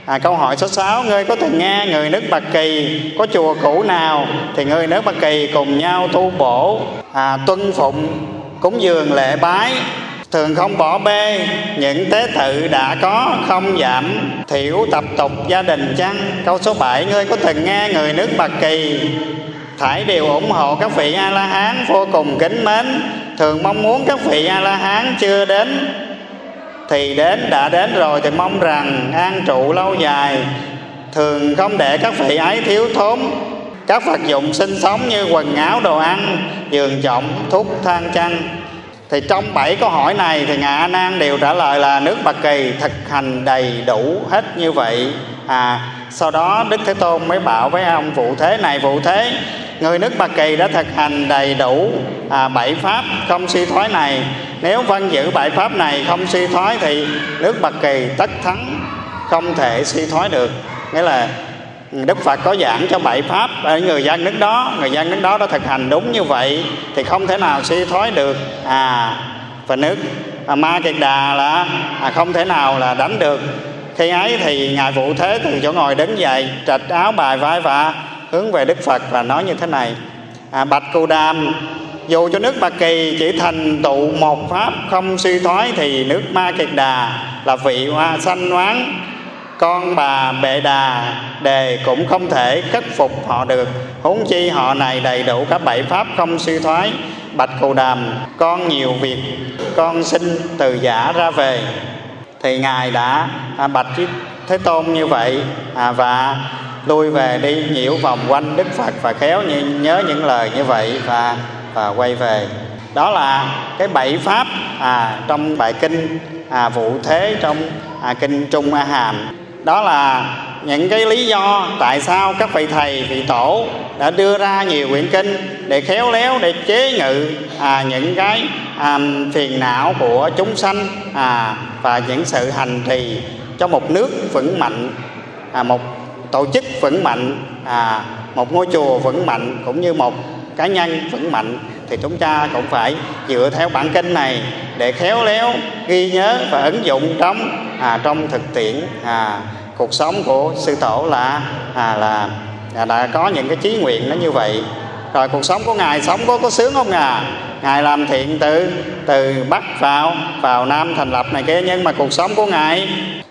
À, câu hỏi số 6 ngươi có từng nghe người nước Bạc Kỳ có chùa cũ nào thì người nước Bạc Kỳ cùng nhau tu bổ à, tuân phụng cúng dường lễ bái? Thường không bỏ bê, những tế tự đã có, không giảm. Thiểu tập tục gia đình chăng? Câu số 7 ngươi có từng nghe người nước Bạc Kỳ? Thải đều ủng hộ các vị a la hán vô cùng kính mến. Thường mong muốn các vị a la hán chưa đến, thì đến, đã đến rồi thì mong rằng an trụ lâu dài. Thường không để các vị ấy thiếu thốn. Các vật dụng sinh sống như quần áo, đồ ăn, giường trọng thuốc than chăn thì trong bảy câu hỏi này thì ngài a nan đều trả lời là nước bạc kỳ thực hành đầy đủ hết như vậy. À sau đó đức thế tôn mới bảo với ông vụ thế này vụ thế người nước bạc kỳ đã thực hành đầy đủ à, bảy pháp không suy thoái này. Nếu văn giữ bảy pháp này không suy thoái thì nước bạc kỳ tất thắng không thể suy thoái được. Nghĩa là Đức Phật có giảng cho bảy pháp. Ở người dân nước đó người dân nước đó đã thực hành đúng như vậy thì không thể nào suy thoái được. À và nước à, ma kiệt đà là à, không thể nào là đánh được. Khi ấy thì ngài vụ thế từ chỗ ngồi đứng dậy trạch áo bài vai và hướng về đức phật và nói như thế này. À, bạch cù đàm dù cho nước Bạc Kỳ chỉ thành tụ một pháp không suy thoái thì nước Ma Kiệt Đà là vị hoa sanh oán con bà bệ đà đề cũng không thể khắc phục họ được. Huống chi họ này đầy đủ các bảy pháp không suy thoái. Bạch cù đàm con nhiều việc con xin từ giả ra về. Thì ngài đã à, bạch thế tôn như vậy à, và lui về đi nhiễu vòng quanh đức phật và khéo như, nhớ những lời như vậy và và quay về. Đó là cái bảy pháp à, trong bài kinh à, vụ thế trong à, kinh trung a hàm đó là những cái lý do tại sao các vị thầy vị tổ đã đưa ra nhiều quyển kinh để khéo léo để chế ngự à, những cái à, phiền não của chúng sanh à, và những sự hành trì cho một nước vững mạnh à, một tổ chức vững mạnh à, một ngôi chùa vững mạnh cũng như một cá nhân vững mạnh thì chúng ta cũng phải dựa theo bản kinh này để khéo léo ghi nhớ và ứng dụng trong à, trong thực tiễn à, cuộc sống của sư tổ là à, là là đã có những cái chí nguyện nó như vậy. Rồi cuộc sống của ngài sống có có sướng không à ngài làm thiện từ từ bắc vào vào nam thành lập này kia nhưng mà cuộc sống của ngài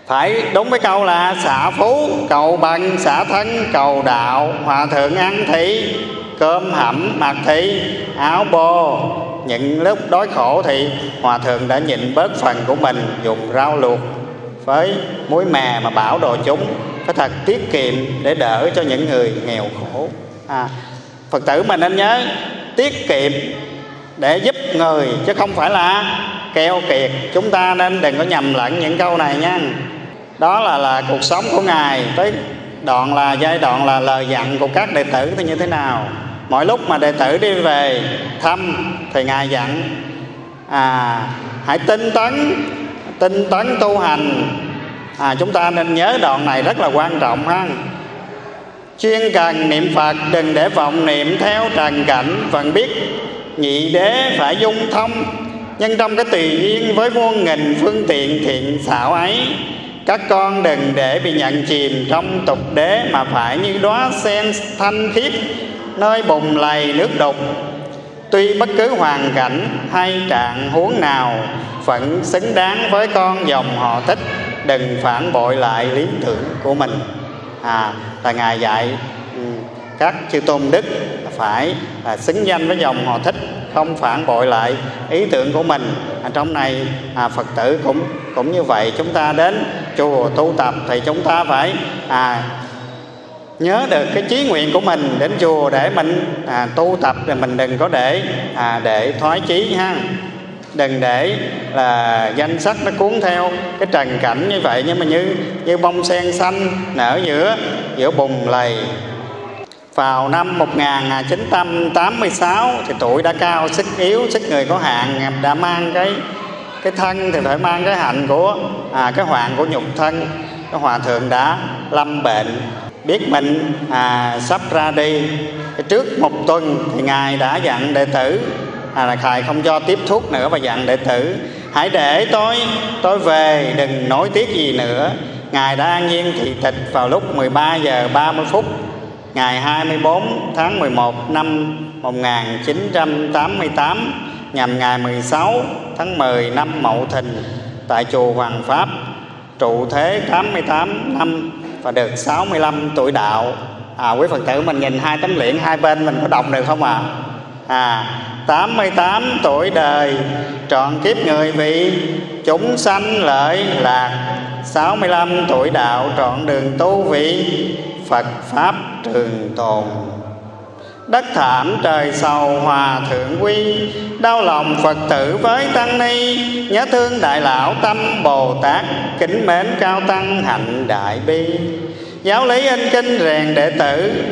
phải đúng với câu là xả phú cầu bằng xả thân cầu đạo hòa thượng ăn thị cơm hẩm mặc thị áo bô. Những lúc đói khổ thì hòa thượng đã nhịn bớt phần của mình dùng rau luộc với muối mè mà bảo đồ chúng. Phải thật tiết kiệm để đỡ cho những người nghèo khổ. À, phật tử mình nên nhớ tiết kiệm để giúp người chứ không phải là keo kiệt. Chúng ta nên đừng có nhầm lẫn những câu này nha. Đó là là cuộc sống của ngài tới đoạn là giai đoạn là lời dặn của các đệ tử thì như thế nào? Mỗi lúc mà đệ tử đi về thăm thì ngài dặn à hãy tinh tấn tinh tấn tu hành. À, chúng ta nên nhớ đoạn này rất là quan trọng ha. Chuyên cần niệm phật đừng để vọng niệm theo trần cảnh vẫn biết nhị đế phải dung thông. Nhưng trong cái tùy duyên với muôn nghìn phương tiện thiện xảo ấy các con đừng để bị nhận chìm trong tục đế mà phải như đóa sen thanh khiết nơi bùng lầy nước đục. Tuy bất cứ hoàn cảnh hay trạng huống nào vẫn xứng đáng với con dòng họ thích đừng phản bội lại lý tưởng của mình. À là ngài dạy ừ, các chư tôn đức phải là xứng danh với dòng họ thích không phản bội lại ý tưởng của mình. À, trong này à, phật tử cũng cũng như vậy chúng ta đến chùa tu tập thì chúng ta phải à, nhớ được cái chí nguyện của mình đến chùa để mình à, tu tập rồi mình đừng có để à, để thoái chí ha. Đừng để là danh sách nó cuốn theo cái trần cảnh như vậy nhưng mà như như bông sen xanh nở giữa giữa bùng lầy. Vào năm 1986 thì tuổi đã cao sức yếu sức người có hạn đã mang cái cái thân thì phải mang cái hạnh của à, cái hoạn của nhục thân. Cái hòa thượng đã lâm bệnh biết mình à, sắp ra đi. Trước một tuần thì ngài đã dặn đệ tử à, là thầy không cho tiếp thuốc nữa và dặn đệ tử hãy để tôi tôi về đừng nối tiếc gì nữa. Ngài đã an nhiên thị tịch vào lúc 13 giờ 30 phút ngày 24 tháng 11 năm 1988 nhằm ngày 16 tháng 10 năm Mậu Thìn tại chùa Hoàng Pháp trụ thế 88 năm và được 65 tuổi đạo. À, quý Phật tử mình nhìn hai tấm liễn hai bên mình có đọc được không ạ? À? à 88 tuổi đời trọn kiếp người vị chúng sanh lợi lạc. 65 tuổi đạo trọn đường tu vị Phật Pháp trường tồn. Đất thảm trời sầu hòa thượng quy. Đau lòng Phật tử với tăng ni Nhớ thương đại lão tâm Bồ Tát Kính mến cao tăng hạnh đại bi. Giáo lý in kinh rèn đệ tử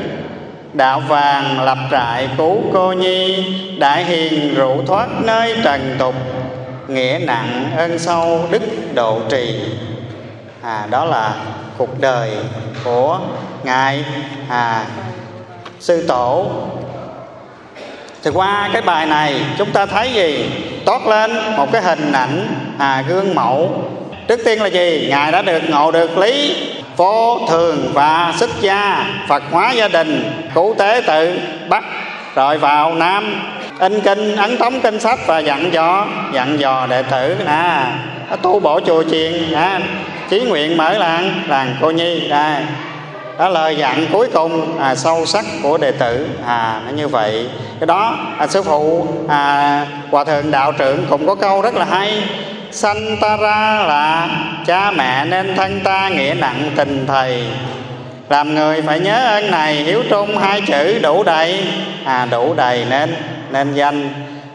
Đạo vàng lập trại cứu cô nhi Đại hiền rủ thoát nơi trần tục Nghĩa nặng ơn sâu đức độ trì. À, Đó là cuộc đời của Ngài. À, Sư Tổ Thì qua cái bài này chúng ta thấy gì? Toát lên một cái hình ảnh à, gương mẫu Trước tiên là gì? Ngài đã được ngộ được lý vô thường và xuất gia Phật hóa gia đình cứu tế tự Bắc rồi vào Nam in kinh ấn tống kinh sách và dặn dò dặn dò đệ tử nè tu bổ chùa chiền nè chí nguyện mở làng làng cô nhi đây đó lời dặn cuối cùng à, sâu sắc của đệ tử. À nó như vậy. Cái đó à, sư phụ à, hòa thượng đạo trưởng cũng có câu rất là hay. Sanh ta ra là cha mẹ nên thân ta nghĩa nặng tình thầy. Làm người phải nhớ ơn này hiếu trung hai chữ đủ đầy. À đủ đầy nên nên danh.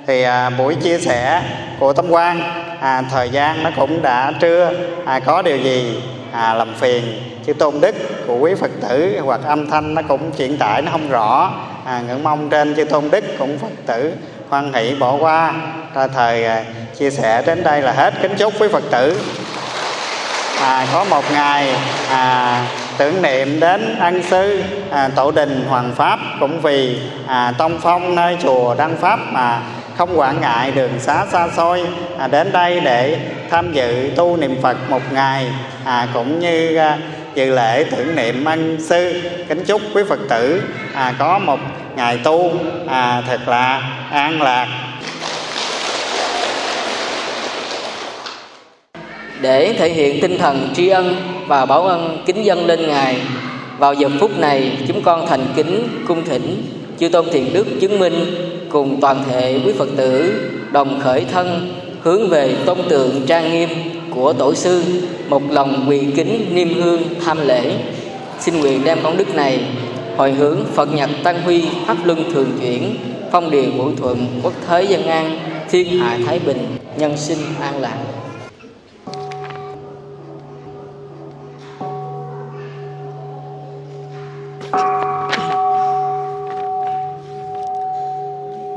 Thì à, buổi chia sẻ của tâm quan à, thời gian nó cũng đã trưa. À, có điều gì à, làm phiền. Chữ tôn đức của quý phật tử hoặc âm thanh nó cũng chuyển tải nó không rõ. À, ngưỡng mong trên chư tôn đức cũng phật tử hoan hỷ bỏ qua. Ra thời à, chia sẻ đến đây là hết. Kính chúc quý phật tử. À, có một ngày à, tưởng niệm đến ân sư à, tổ đình hoàng pháp cũng vì à, tông phong nơi chùa đăng pháp mà không quản ngại đường xá xa xôi à, đến đây để tham dự tu niệm phật một ngày à, cũng như à, dự lễ tưởng niệm ân sư kính chúc quý phật tử à, có một ngày tu à, thật là an lạc. Để thể hiện tinh thần tri ân và báo ân kính dân lên ngài vào giờ phút này chúng con thành kính cung thỉnh chư tôn thiền đức chứng minh cùng toàn thể quý phật tử đồng khởi thân hướng về tôn tượng trang nghiêm của tổ sư, một lòng quỳ kính niêm hương tham lễ. Xin nguyện đem công đức này hồi hướng phật nhật tăng huy pháp luân thường chuyển, phong điền vũ thuận quốc thế dân an, thiên hạ thái bình, nhân sinh an lạc.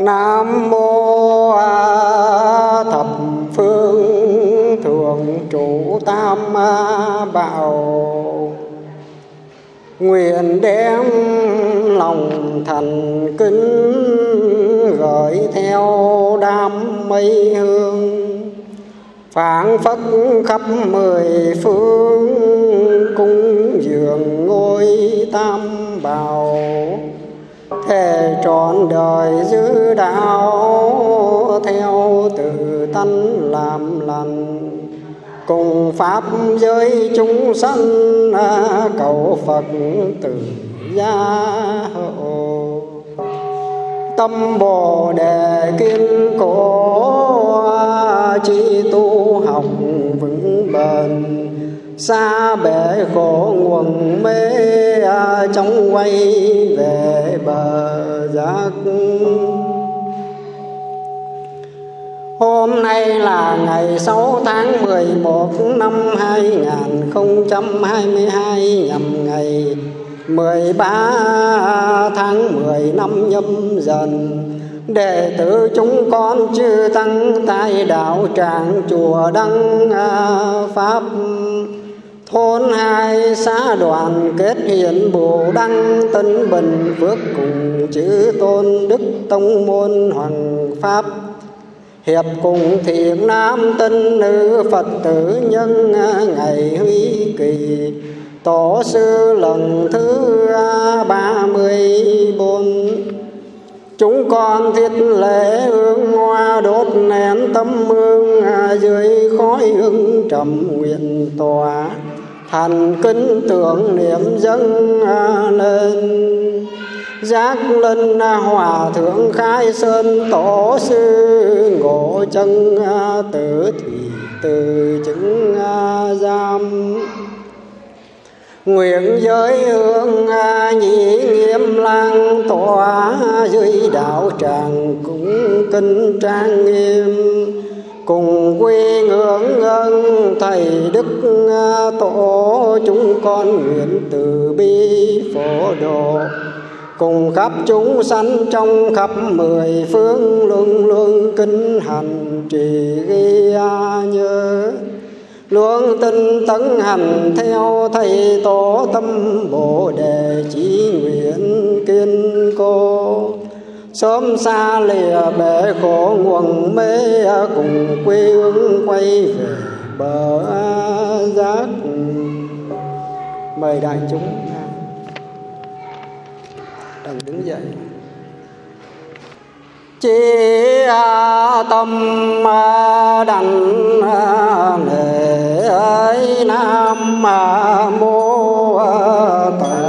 Nam mô thập phương thường trụ tam bảo. Nguyện đem lòng thành kính gửi theo đám mây hương. Phảng phất khắp mười phương cung dường ngôi tam bảo thề trọn đời giữ đạo theo từ tân làm lành. Cùng pháp giới chúng sanh à, cầu phật từ gia hộ. Tâm bồ đề kiên cố à, chi tu học vững bền xa bể khổ nguồn mê à, trong quay về bờ giác Hôm nay là ngày 6 tháng 11 năm 2022 nhằm ngày 13 tháng 10 năm nhâm dần. Đệ tử chúng con chư tăng tại đạo tràng chùa Đăng à, Pháp. Thôn hai xã đoàn kết hiện bồ đăng tân bình phước cùng chữ tôn đức tông môn hoàng pháp. Hiệp cùng thiện nam tân nữ phật tử nhân à, ngày huy kỳ. Tổ sư lần thứ à, ba mươi bốn. Chúng con thiết lễ hương hoa đốt nén tâm hương à, dưới khói hương trầm nguyện tòa thành kính tưởng niệm dâng lên. Giác linh hòa thượng khai sơn tổ sư, ngộ chân tử thì từ chứng giam. Nguyện giới hương nhị nghiêm lang tỏa, dưới đạo tràng cũng kinh trang nghiêm cùng quy ngưỡng ơn thầy đức à, tổ chúng con nguyện từ bi phổ độ. Cùng khắp chúng sanh trong khắp mười phương luôn luôn kinh hành trì ghi nhớ. Luôn tinh tấn hành theo thầy tổ tâm bồ đề chỉ nguyện kiên cố sớm xa lìa bể khổ nguồn mê cùng quê hương quay về bờ giác. Mời đại chúng đừng đứng dậy. Chỉ à, tâm à, đành à, nề ấy nam mô tạng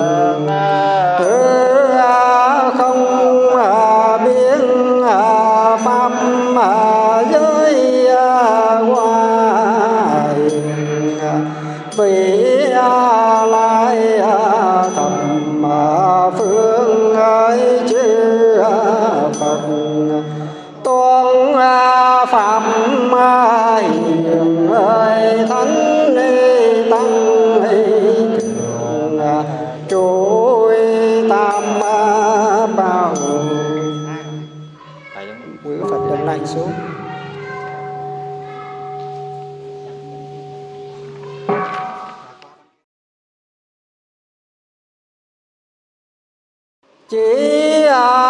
chỉ à